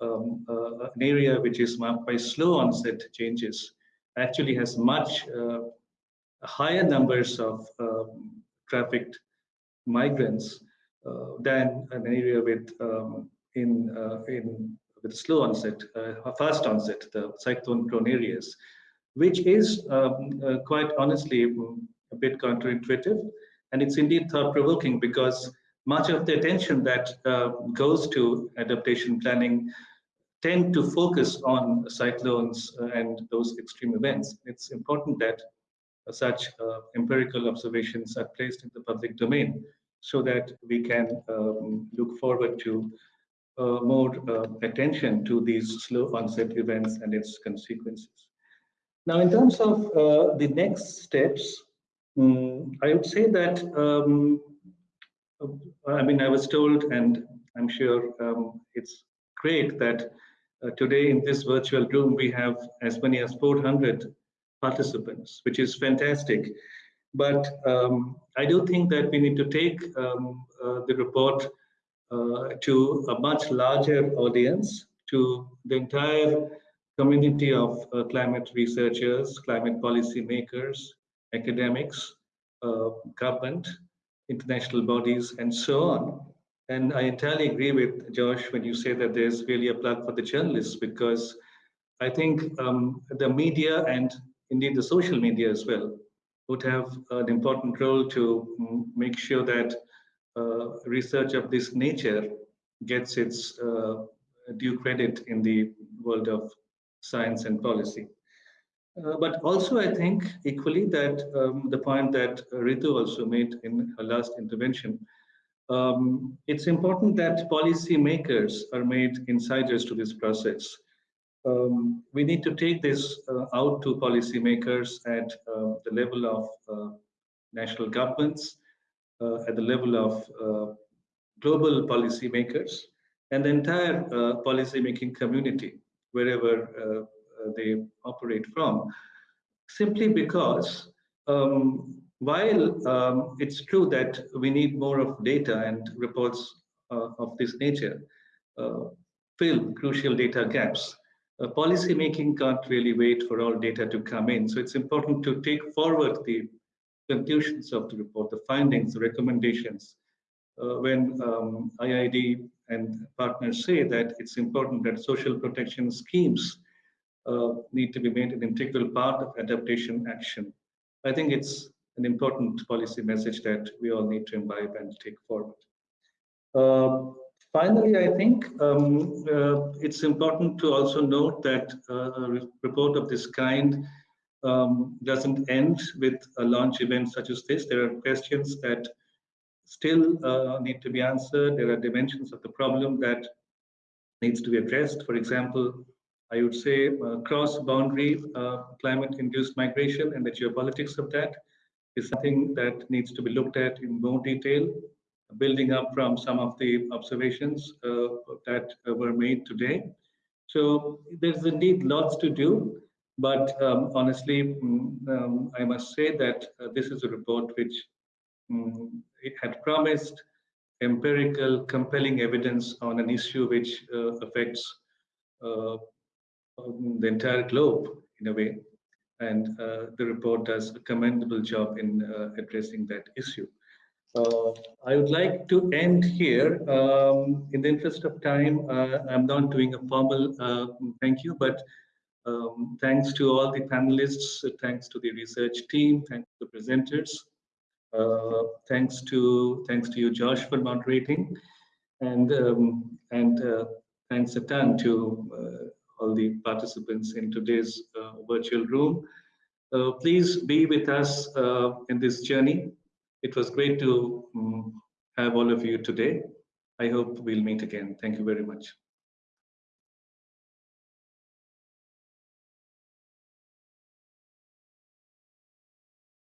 um, uh, an area which is marked by slow onset changes actually has much uh, higher numbers of um, trafficked migrants uh, than an area with um, in uh, in with slow onset, uh, fast onset, the cyclone prone areas, which is um, uh, quite honestly a bit counterintuitive. And it's indeed thought provoking because much of the attention that uh, goes to adaptation planning tend to focus on cyclones and those extreme events. It's important that uh, such uh, empirical observations are placed in the public domain so that we can um, look forward to uh, more uh, attention to these slow onset events and its consequences. Now, in terms of uh, the next steps, um, I would say that, um, I mean, I was told, and I'm sure um, it's great that uh, today in this virtual room, we have as many as 400 participants, which is fantastic. But um, I do think that we need to take um, uh, the report uh, to a much larger audience, to the entire community of uh, climate researchers, climate policy makers, academics, uh, government, international bodies, and so on. And I entirely agree with Josh when you say that there's really a plug for the journalists because I think um, the media and indeed the social media as well would have an important role to make sure that uh, research of this nature gets its uh, due credit in the world of science and policy. Uh, but also, I think equally that um, the point that Ritu also made in her last intervention, um, it's important that policy makers are made insiders to this process. Um, we need to take this uh, out to policymakers at uh, the level of uh, national governments, uh, at the level of uh, global policymakers and the entire policymaking community, wherever they operate from, simply because um, while um, it's true that we need more of data and reports uh, of this nature, uh, fill crucial data gaps, uh, policy making can't really wait for all data to come in. So it's important to take forward the conclusions of the report, the findings, the recommendations, uh, when um, IIED and partners say that it's important that social protection schemes uh, need to be made an integral part of adaptation action. I think it's an important policy message that we all need to imbibe and take forward. Uh, finally, I think um, uh, it's important to also note that uh, a report of this kind um, doesn't end with a launch event such as this. There are questions that still uh, need to be answered. There are dimensions of the problem that needs to be addressed. For example, I would say uh, cross-boundary uh, climate-induced migration and the geopolitics of that is something that needs to be looked at in more detail, building up from some of the observations uh, that were made today. So there's indeed lots to do. But um, honestly, mm, um, I must say that uh, this is a report which um, it had promised empirical, compelling evidence on an issue which uh, affects uh, the entire globe in a way. And uh, the report does a commendable job in uh, addressing that issue. Uh, I would like to end here. Um, in the interest of time, uh, I'm not doing a formal thank you, but um, thanks to all the panelists, thanks to the research team, thanks to the presenters, uh, thanks to thanks to you, Josh, for moderating, and um, and uh, thanks a ton to uh, all the participants in today's uh, virtual room. Uh, please be with us uh, in this journey. It was great to um, have all of you today. I hope we'll meet again. Thank you very much.